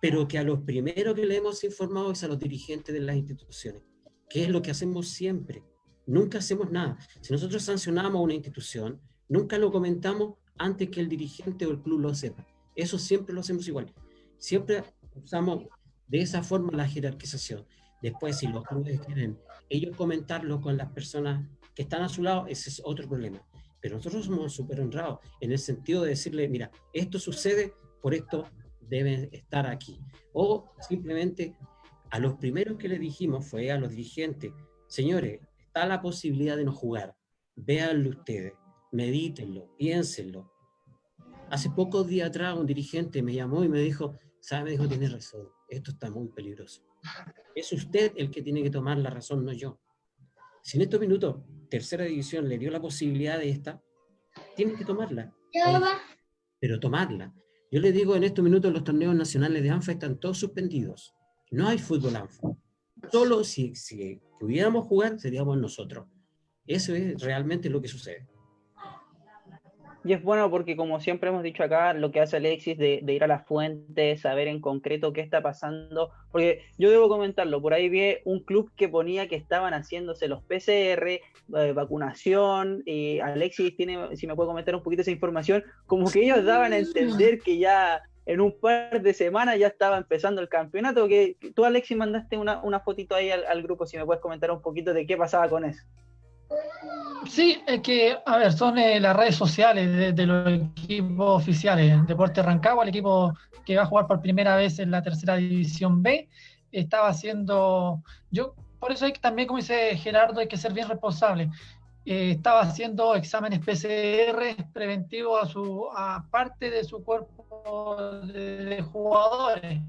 pero que a los primeros que le hemos informado es a los dirigentes de las instituciones, que es lo que hacemos siempre. Nunca hacemos nada. Si nosotros sancionamos a una institución, nunca lo comentamos antes que el dirigente o el club lo sepa. Eso siempre lo hacemos igual. Siempre usamos de esa forma la jerarquización. Después, si los clubes quieren ellos comentarlo con las personas que están a su lado, ese es otro problema. Pero nosotros somos súper honrados en el sentido de decirle, mira, esto sucede, por esto deben estar aquí. O simplemente a los primeros que le dijimos fue a los dirigentes, señores, está la posibilidad de no jugar, véanlo ustedes, medítenlo, piénsenlo. Hace pocos días atrás un dirigente me llamó y me dijo, sabe, dijo, tiene razón, esto está muy peligroso. Es usted el que tiene que tomar la razón, no yo. Si en estos minutos tercera división le dio la posibilidad de esta, tiene que tomarla. Pero tomarla. Yo le digo, en estos minutos los torneos nacionales de ANFA están todos suspendidos. No hay fútbol ANFA. Solo si, si pudiéramos jugar, seríamos nosotros. Eso es realmente lo que sucede. Y es bueno porque, como siempre hemos dicho acá, lo que hace Alexis de, ir a la fuente, saber en concreto qué está pasando, porque yo debo comentarlo, por ahí vi un club que ponía que estaban haciéndose los PCR, eh, vacunación, y Alexis tiene, si me puede comentar un poquito esa información, como que ellos daban a entender que ya en un par de semanas ya estaba empezando el campeonato, que tú Alexis mandaste una, una fotito ahí al grupo, si me puedes comentar un poquito de qué pasaba con eso. Sí, es que, a ver, son eh, las redes sociales de, los equipos oficiales. Deporte Rancagua, el equipo que va a jugar por primera vez en la tercera división B, estaba haciendo, yo, por eso hay que también, como dice Gerardo, hay que ser bien responsable. Eh, estaba haciendo exámenes PCR preventivos a su a parte de su cuerpo de, jugadores.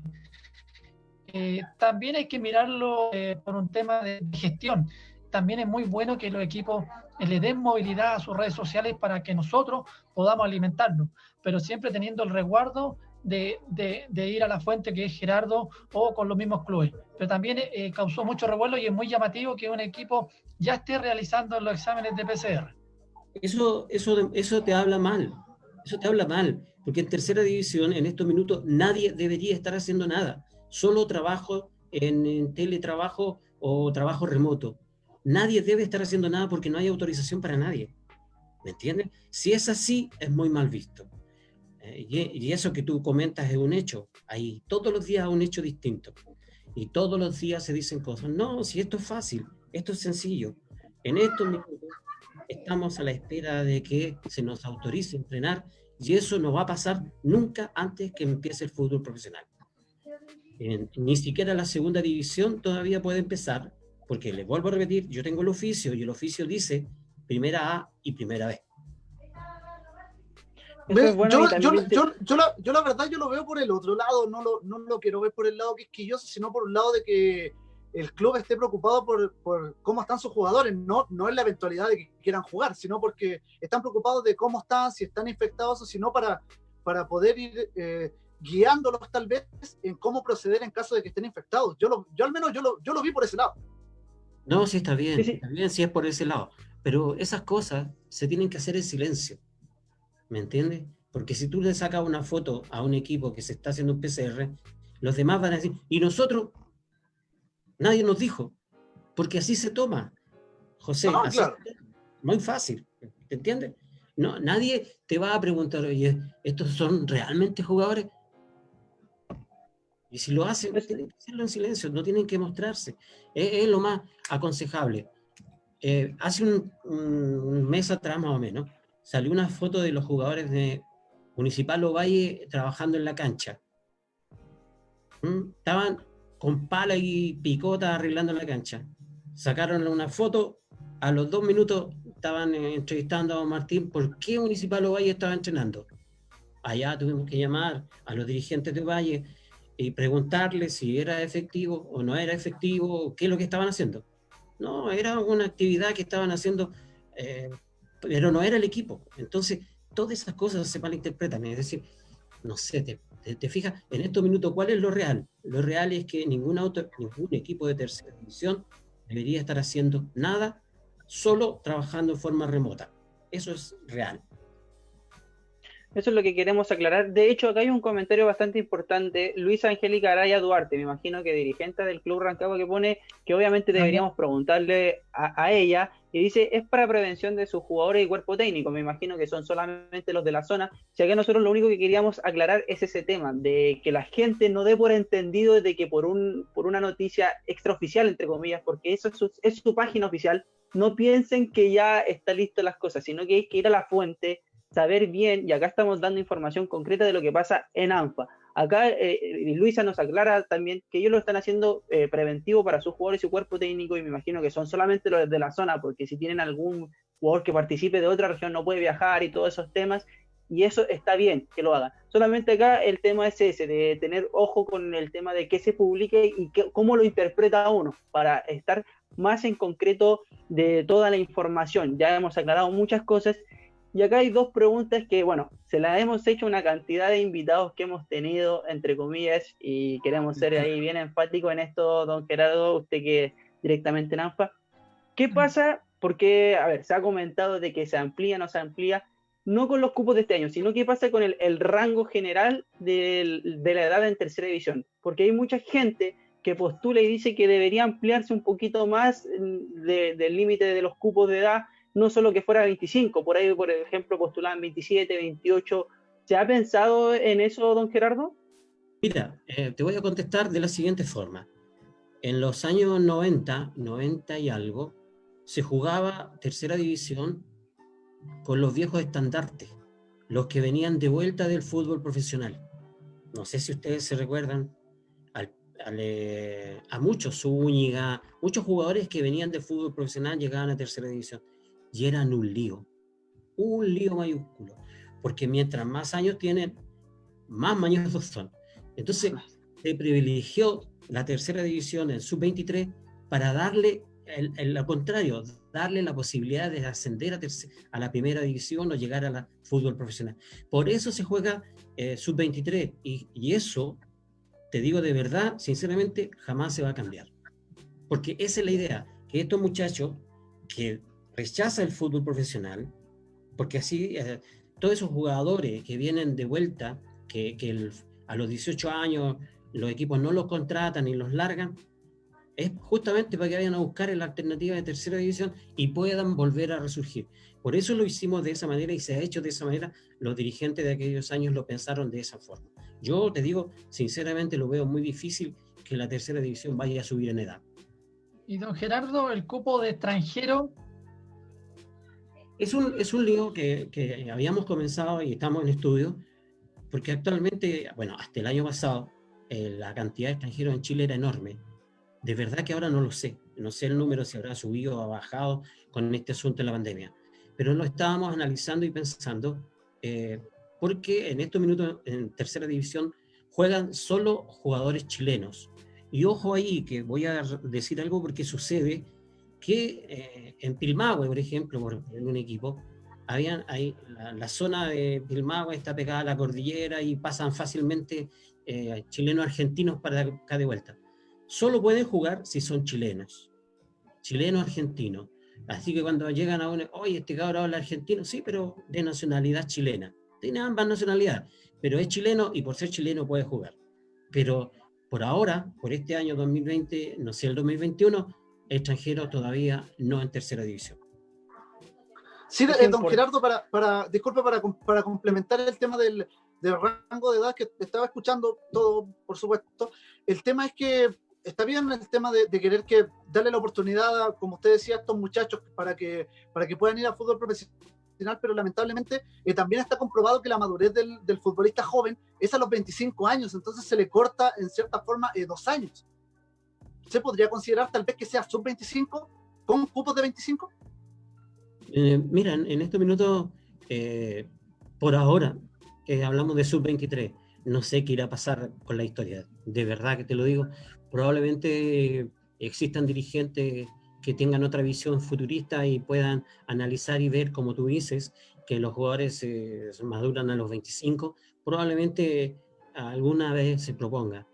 Eh, también hay que mirarlo por un tema de gestión también es muy bueno que los equipos le den movilidad a sus redes sociales para que nosotros podamos alimentarnos, pero siempre teniendo el resguardo de, ir a la fuente que es Gerardo o con los mismos clubes. Pero también eh, causó mucho revuelo y es muy llamativo que un equipo ya esté realizando los exámenes de PCR. Eso, eso, eso te habla mal, eso te habla mal, porque en tercera división en estos minutos nadie debería estar haciendo nada, solo trabajo en teletrabajo o trabajo remoto nadie debe estar haciendo nada porque no hay autorización para nadie. ¿Me entiendes? Si es así, es muy mal visto. Eh, y, eso que tú comentas es un hecho. Hay todos los días un hecho distinto. Y todos los días se dicen cosas. No, si esto es fácil, esto es sencillo. En estos minutos estamos a la espera de que se nos autorice entrenar y eso no va a pasar nunca antes que empiece el fútbol profesional. ni siquiera la segunda división todavía puede empezar porque les vuelvo a repetir, yo tengo el oficio y el oficio dice primera A y primera B. yo, la, verdad yo lo veo por el otro lado, no lo, no lo quiero ver por el lado que es quisquilloso, sino por un lado de que el club esté preocupado por, por, cómo están sus jugadores, no, no es la eventualidad de que quieran jugar, sino porque están preocupados de cómo están, si están infectados o si no, para, para poder ir eh, guiándolos tal vez en cómo proceder en caso de que estén infectados. Yo, lo, yo al menos yo lo, yo lo vi por ese lado. No, sí está bien, está bien si es por ese lado. Pero esas cosas se tienen que hacer en silencio. ¿Me entiendes? Porque si tú le sacas una foto a un equipo que se está haciendo un PCR, los demás van a decir, y nosotros, nadie nos dijo, porque así se toma. José, muy fácil, ¿te entiendes? No, nadie te va a preguntar, oye, ¿estos son realmente jugadores? Y si lo hacen, tienen que hacerlo en silencio, no tienen que mostrarse. Es, lo más aconsejable. Eh, hace un, mes atrás, más o menos, salió una foto de los jugadores de Municipal Ovalle trabajando en la cancha. ¿Mm? Estaban con pala y picota arreglando la cancha. Sacaron una foto, a los dos minutos estaban entrevistando a Martín por qué Municipal Ovalle estaba entrenando. Allá tuvimos que llamar a los dirigentes de Valle y preguntarles si era efectivo o no era efectivo, qué es lo que estaban haciendo. No, era una actividad que estaban haciendo, eh, pero no era el equipo. Entonces, todas esas cosas se malinterpretan. Es decir, no sé, te, te, fijas, en estos minutos, ¿cuál es lo real? Lo real es que ningún, auto, ningún equipo de tercera división debería estar haciendo nada, solo trabajando en forma remota. Eso es real. Eso es lo que queremos aclarar. De hecho, acá hay un comentario bastante importante. Luisa Angélica Araya Duarte, me imagino que dirigente del Club Rancagua, que pone que obviamente deberíamos preguntarle a, ella. Y dice, es para prevención de sus jugadores y cuerpo técnico. Me imagino que son solamente los de la zona. Sea que nosotros lo único que queríamos aclarar es ese tema, de que la gente no dé por entendido de que por, un, por una noticia extraoficial, entre comillas, porque eso es su, es su página oficial, no piensen que ya está listo las cosas, sino que hay que ir a la fuente, saber bien, y acá estamos dando información concreta de lo que pasa en ANFA. Acá eh, eh, Luisa nos aclara también que ellos lo están haciendo eh, preventivo para sus jugadores y su cuerpo técnico, y me imagino que son solamente los de la zona, porque si tienen algún jugador que participe de otra región no puede viajar y todos esos temas, y eso está bien que lo hagan. Solamente acá el tema es ese, de tener ojo con el tema de qué se publique y cómo lo interpreta uno, para estar más en concreto de toda la información. Ya hemos aclarado muchas cosas y acá hay dos preguntas que, bueno, se las hemos hecho una cantidad de invitados que hemos tenido, entre comillas, y queremos ser ahí bien enfáticos en esto, don Gerardo, usted que directamente en ANFA. ¿Qué pasa? Porque, a ver, se ha comentado de que se amplía, no se amplía, no con los cupos de este año, sino qué pasa con el, rango general de, la edad en tercera división. Porque hay mucha gente que postula y dice que debería ampliarse un poquito más mm, del límite de los cupos de edad no solo que fuera 25, por ahí, por ejemplo, postulaban 27, 28. ¿Se ha pensado en eso, don Gerardo? Mira, eh, te voy a contestar de la siguiente forma. En los años 90, 90 y algo, se jugaba tercera división con los viejos estandartes, los que venían de vuelta del fútbol profesional. No sé si ustedes se recuerdan eh, a muchos, Zúñiga, muchos jugadores que venían del fútbol profesional llegaban a tercera división y eran un lío, un lío mayúsculo, porque mientras más años tienen, más mañosos son. Entonces, se privilegió la tercera división en sub-23 para darle el, lo contrario, darle la posibilidad de ascender a, a, la primera división o llegar a la fútbol profesional. Por eso se juega eh, sub-23 y, y, eso, te digo de verdad, sinceramente, jamás se va a cambiar. Porque esa es la idea, que estos muchachos que rechaza el fútbol profesional, porque así eh, todos esos jugadores que vienen de vuelta, que, a los 18 años los equipos no los contratan y los largan, es justamente para que vayan a buscar la alternativa de tercera división y puedan volver a resurgir. Por eso lo hicimos de esa manera y se ha hecho de esa manera. Los dirigentes de aquellos años lo pensaron de esa forma. Yo te digo, sinceramente lo veo muy difícil que la tercera división vaya a subir en edad. Y don Gerardo, el cupo de extranjero es un, es un lío que, que, habíamos comenzado y estamos en estudio, porque actualmente, bueno, hasta el año pasado, eh, la cantidad de extranjeros en Chile era enorme. De verdad que ahora no lo sé. No sé el número si habrá subido o bajado con este asunto de la pandemia. Pero lo estábamos analizando y pensando, eh, porque en estos minutos en tercera división juegan solo jugadores chilenos. Y ojo ahí, que voy a decir algo porque sucede que eh, en Pilmahue, por ejemplo, por, en un equipo, habían ahí, la, zona de Pilmahue está pegada a la cordillera y pasan fácilmente eh, chilenos argentinos para acá de vuelta. Solo pueden jugar si son chilenos, chilenos argentinos. Así que cuando llegan a un, oye, este cabrón habla argentino, sí, pero de nacionalidad chilena. Tiene ambas nacionalidades, pero es chileno y por ser chileno puede jugar. Pero por ahora, por este año 2020, no sé, el 2021, extranjero todavía no en tercera división. Sí, eh, don Gerardo, para, para, disculpe, para, para complementar el tema del, de rango de edad que estaba escuchando todo, por supuesto. El tema es que está bien el tema de, querer que darle la oportunidad, como usted decía, a estos muchachos para que, para que puedan ir al fútbol profesional, pero lamentablemente eh, también está comprobado que la madurez del, del, futbolista joven es a los 25 años, entonces se le corta en cierta forma eh, dos años. ¿Se podría considerar tal vez que sea sub-25 con cupos de 25? Eh, en estos minutos, eh, por ahora, hablamos de sub-23. No sé qué irá a pasar con la historia. De verdad que te lo digo. Probablemente existan dirigentes que tengan otra visión futurista y puedan analizar y ver, como tú dices, que los jugadores eh, maduran a los 25. Probablemente alguna vez se proponga.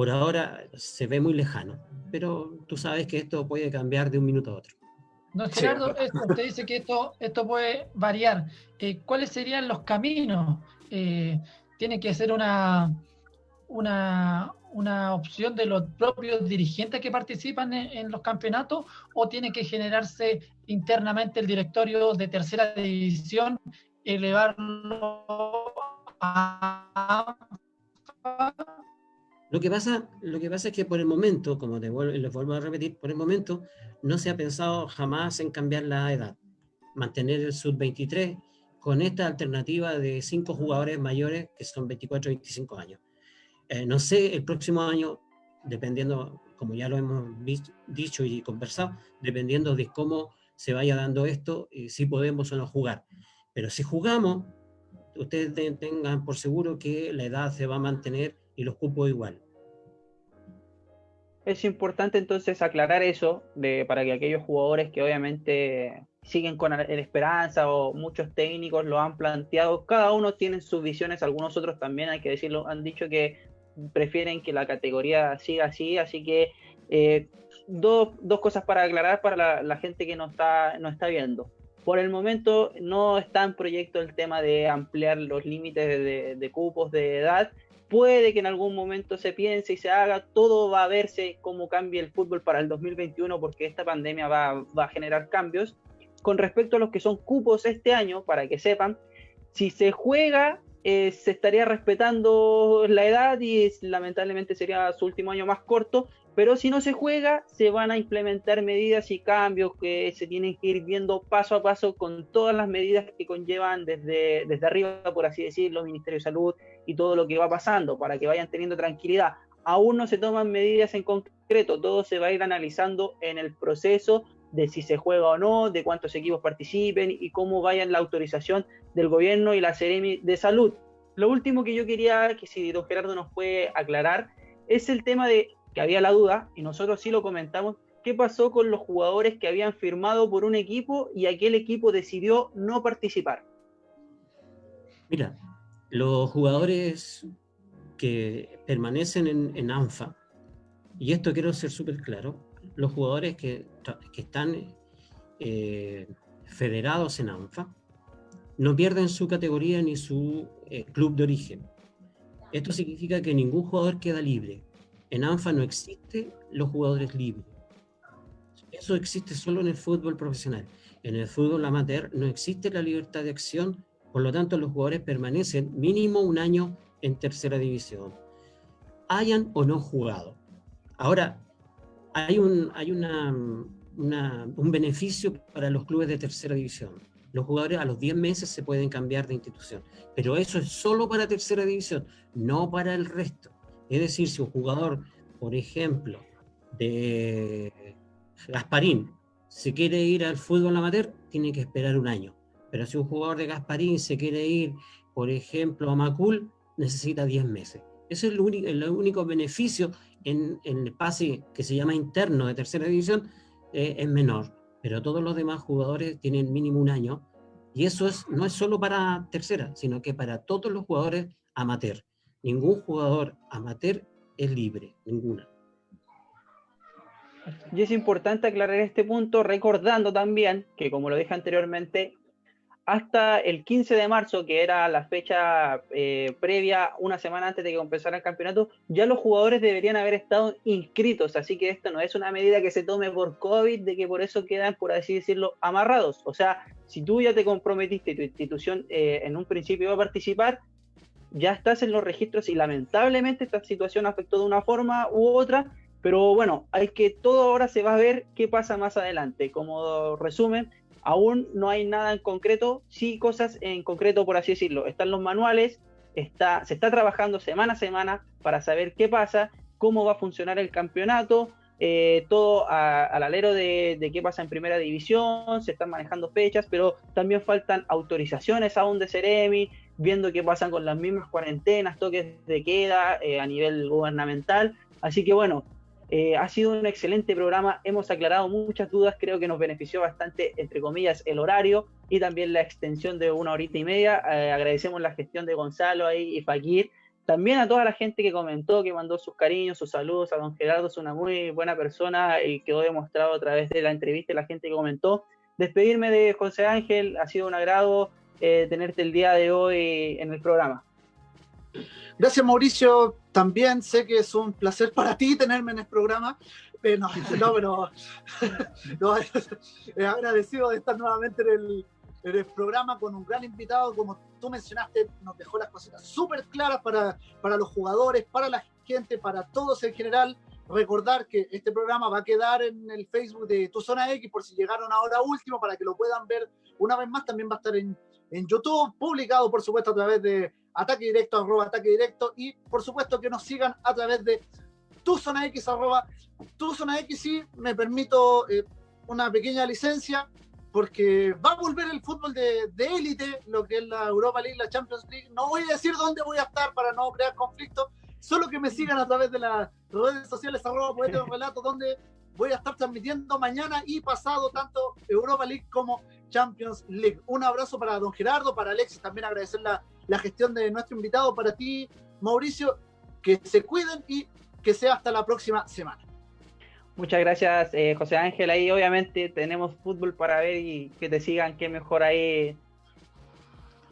Por ahora se ve muy lejano, pero tú sabes que esto puede cambiar de un minuto a otro. No, Gerardo, usted dice que esto, esto puede variar. Eh, ¿Cuáles serían los caminos? Eh, ¿Tiene que ser una, una, una, opción de los propios dirigentes que participan en, los campeonatos o tiene que generarse internamente el directorio de tercera división, elevarlo a lo que, pasa, lo que pasa es que por el momento, como les vuelvo a repetir, por el momento no se ha pensado jamás en cambiar la edad. Mantener el sub-23 con esta alternativa de cinco jugadores mayores que son 24 25 años. Eh, no sé, el próximo año, dependiendo, como ya lo hemos dicho y conversado, dependiendo de cómo se vaya dando esto, y si podemos o no jugar. Pero si jugamos, ustedes tengan por seguro que la edad se va a mantener y los cupos igual. Es importante entonces aclarar eso de, para que aquellos jugadores que obviamente siguen con la esperanza o muchos técnicos lo han planteado, cada uno tiene sus visiones, algunos otros también, hay que decirlo, han dicho que prefieren que la categoría siga así, así que eh, dos, dos, cosas para aclarar para la, gente que no está, no está viendo. Por el momento no está en proyecto el tema de ampliar los límites de cupos de edad, puede que en algún momento se piense y se haga, todo va a verse cómo cambia el fútbol para el 2021 porque esta pandemia va, a generar cambios. Con respecto a los que son cupos este año, para que sepan, si se juega, eh, se estaría respetando la edad y lamentablemente sería su último año más corto, pero si no se juega, se van a implementar medidas y cambios que se tienen que ir viendo paso a paso con todas las medidas que conllevan desde, desde arriba, por así decirlo, Ministerio de Salud y todo lo que va pasando, para que vayan teniendo tranquilidad. Aún no se toman medidas en concreto, todo se va a ir analizando en el proceso de si se juega o no, de cuántos equipos participen y cómo vayan la autorización del gobierno y la Seremi de Salud. Lo último que yo quería que si don Gerardo nos puede aclarar es el tema de que había la duda, y nosotros sí lo comentamos, qué pasó con los jugadores que habían firmado por un equipo y aquel equipo decidió no participar. Mira, los jugadores que permanecen en, ANFA, y esto quiero ser súper claro, los jugadores que, están eh, federados en ANFA no pierden su categoría ni su eh, club de origen. Esto significa que ningún jugador queda libre. En ANFA no existe los jugadores libres. Eso existe solo en el fútbol profesional. En el fútbol amateur no existe la libertad de acción, por lo tanto los jugadores permanecen mínimo un año en tercera división, hayan o no jugado. Ahora, hay un, hay una, un beneficio para los clubes de tercera división. Los jugadores a los 10 meses se pueden cambiar de institución, pero eso es solo para tercera división, no para el resto. Es decir, si un jugador, por ejemplo, de Gasparín, se quiere ir al fútbol amateur, tiene que esperar un año. Pero si un jugador de Gasparín se quiere ir, por ejemplo, a Macul, necesita 10 meses. Ese es el único, beneficio en, el pase que se llama interno de tercera división, eh, es menor. Pero todos los demás jugadores tienen mínimo un año. Y eso es, no es solo para tercera, sino que para todos los jugadores amateur. Ningún jugador amateur es libre, ninguna. Y es importante aclarar este punto recordando también que, como lo dije anteriormente, hasta el 15 de marzo, que era la fecha eh, previa, una semana antes de que empezara el campeonato, ya los jugadores deberían haber estado inscritos. Así que esto no es una medida que se tome por COVID, de que por eso quedan, por así decirlo, amarrados. O sea, si tú ya te comprometiste y tu institución eh, en un principio iba a participar, ya estás en los registros y lamentablemente esta situación afectó de una forma u otra, pero bueno, hay que todo ahora se va a ver qué pasa más adelante. Como resumen, aún no hay nada en concreto, sí cosas en concreto, por así decirlo. Están los manuales, está, se está trabajando semana a semana para saber qué pasa, cómo va a funcionar el campeonato, eh, todo al alero de, qué pasa en primera división, se están manejando fechas, pero también faltan autorizaciones aún de Ceremi, viendo qué pasa con las mismas cuarentenas, toques de queda eh, a nivel gubernamental. Así que bueno, eh, ha sido un excelente programa, hemos aclarado muchas dudas, creo que nos benefició bastante, entre comillas, el horario y también la extensión de una horita y media. agradecemos la gestión de Gonzalo ahí y Fakir también a toda la gente que comentó, que mandó sus cariños, sus saludos, a don Gerardo es una muy buena persona y quedó demostrado a través de la entrevista y la gente que comentó. Despedirme de José Ángel, ha sido un agrado eh, tenerte el día de hoy en el programa. Gracias Mauricio, también sé que es un placer para ti tenerme en el programa. Eh, no, no, pero no, agradecido de estar nuevamente en el, en el programa con un gran invitado, como tú mencionaste, nos dejó las cositas súper claras para, para los jugadores, para la gente, para todos en general. Recordar que este programa va a quedar en el Facebook de Tu Zona X por si llegaron ahora último, para que lo puedan ver una vez más. También va a estar en, en YouTube, publicado por supuesto a través de ataque directo, arroba ataque directo, y por supuesto que nos sigan a través de Tu Zona X, arroba Tu Zona X, y me permito eh, una pequeña licencia porque va a volver el fútbol de élite, lo que es la Europa League, la Champions League. No voy a decir dónde voy a estar para no crear conflicto, solo que me sigan a través de las redes sociales, arroba poeta relato, donde voy a estar transmitiendo mañana y pasado tanto Europa League como Champions League. Un abrazo para don Gerardo, para Alexis, también agradecer la, la gestión de nuestro invitado, para ti, Mauricio, que se cuiden y que sea hasta la próxima semana. Muchas gracias, eh, José Ángel. Ahí obviamente tenemos fútbol para ver y que te sigan, que mejor ahí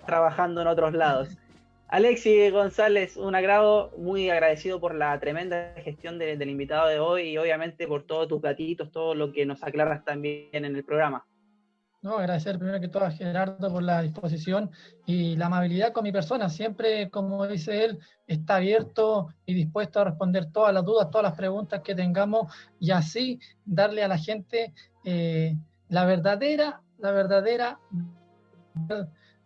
trabajando en otros lados. Alexi González, un agrado, muy agradecido por la tremenda gestión del invitado de hoy y obviamente por todos tus gatitos, todo lo que nos aclaras también en el programa. No, agradecer primero que todo a Gerardo por la disposición y la amabilidad con mi persona. Siempre, como dice él, está abierto y dispuesto a responder todas las dudas, todas las preguntas que tengamos y así darle a la gente eh, la verdadera, la verdadera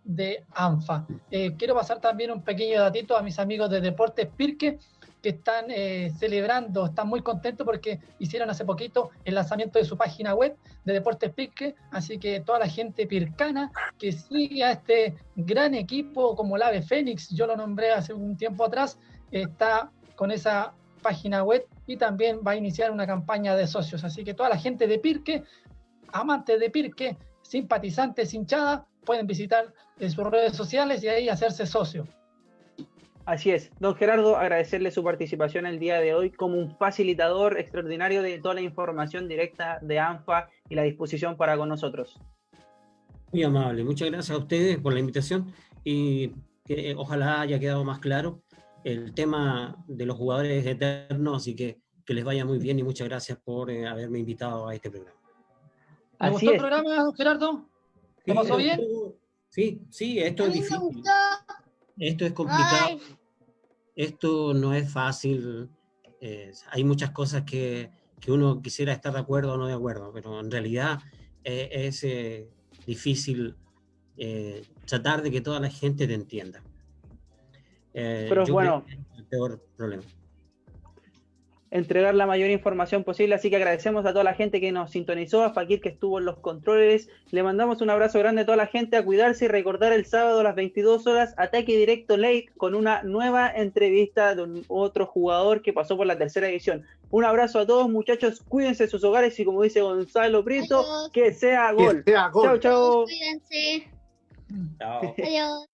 de ANFA. Eh, quiero pasar también un pequeño datito a mis amigos de Deportes Pirque que están eh, celebrando, están muy contentos porque hicieron hace poquito el lanzamiento de su página web de Deportes Pirque, así que toda la gente pircana que sigue a este gran equipo como el Ave Fénix, yo lo nombré hace un tiempo atrás, está con esa página web y también va a iniciar una campaña de socios, así que toda la gente de Pirque, amantes de Pirque, simpatizantes, hinchadas, pueden visitar sus redes sociales y ahí hacerse socio. Así es, don Gerardo, agradecerle su participación el día de hoy como un facilitador extraordinario de toda la información directa de ANFA y la disposición para con nosotros. Muy amable, muchas gracias a ustedes por la invitación y que ojalá haya quedado más claro el tema de los jugadores eternos, y que, que les vaya muy bien y muchas gracias por eh, haberme invitado a este programa. ¿Le gustó el programa, don Gerardo? ¿Te pasó bien? Sí, sí, esto es difícil. Esto es complicado. Esto no es fácil. hay muchas cosas que, que, uno quisiera estar de acuerdo o no de acuerdo, pero en realidad eh, es eh, difícil eh, tratar de que toda la gente te entienda. pero bueno. el peor problema entregar la mayor información posible. Así que agradecemos a toda la gente que nos sintonizó, a Fakir que estuvo en los controles. Le mandamos un abrazo grande a toda la gente a cuidarse y recordar el sábado a las 22 horas ataque directo late con una nueva entrevista de un otro jugador que pasó por la tercera edición. Un abrazo a todos muchachos, cuídense de sus hogares y como dice Gonzalo Prieto, que sea gol. Chao, chao. Cuídense. Chao. Adiós.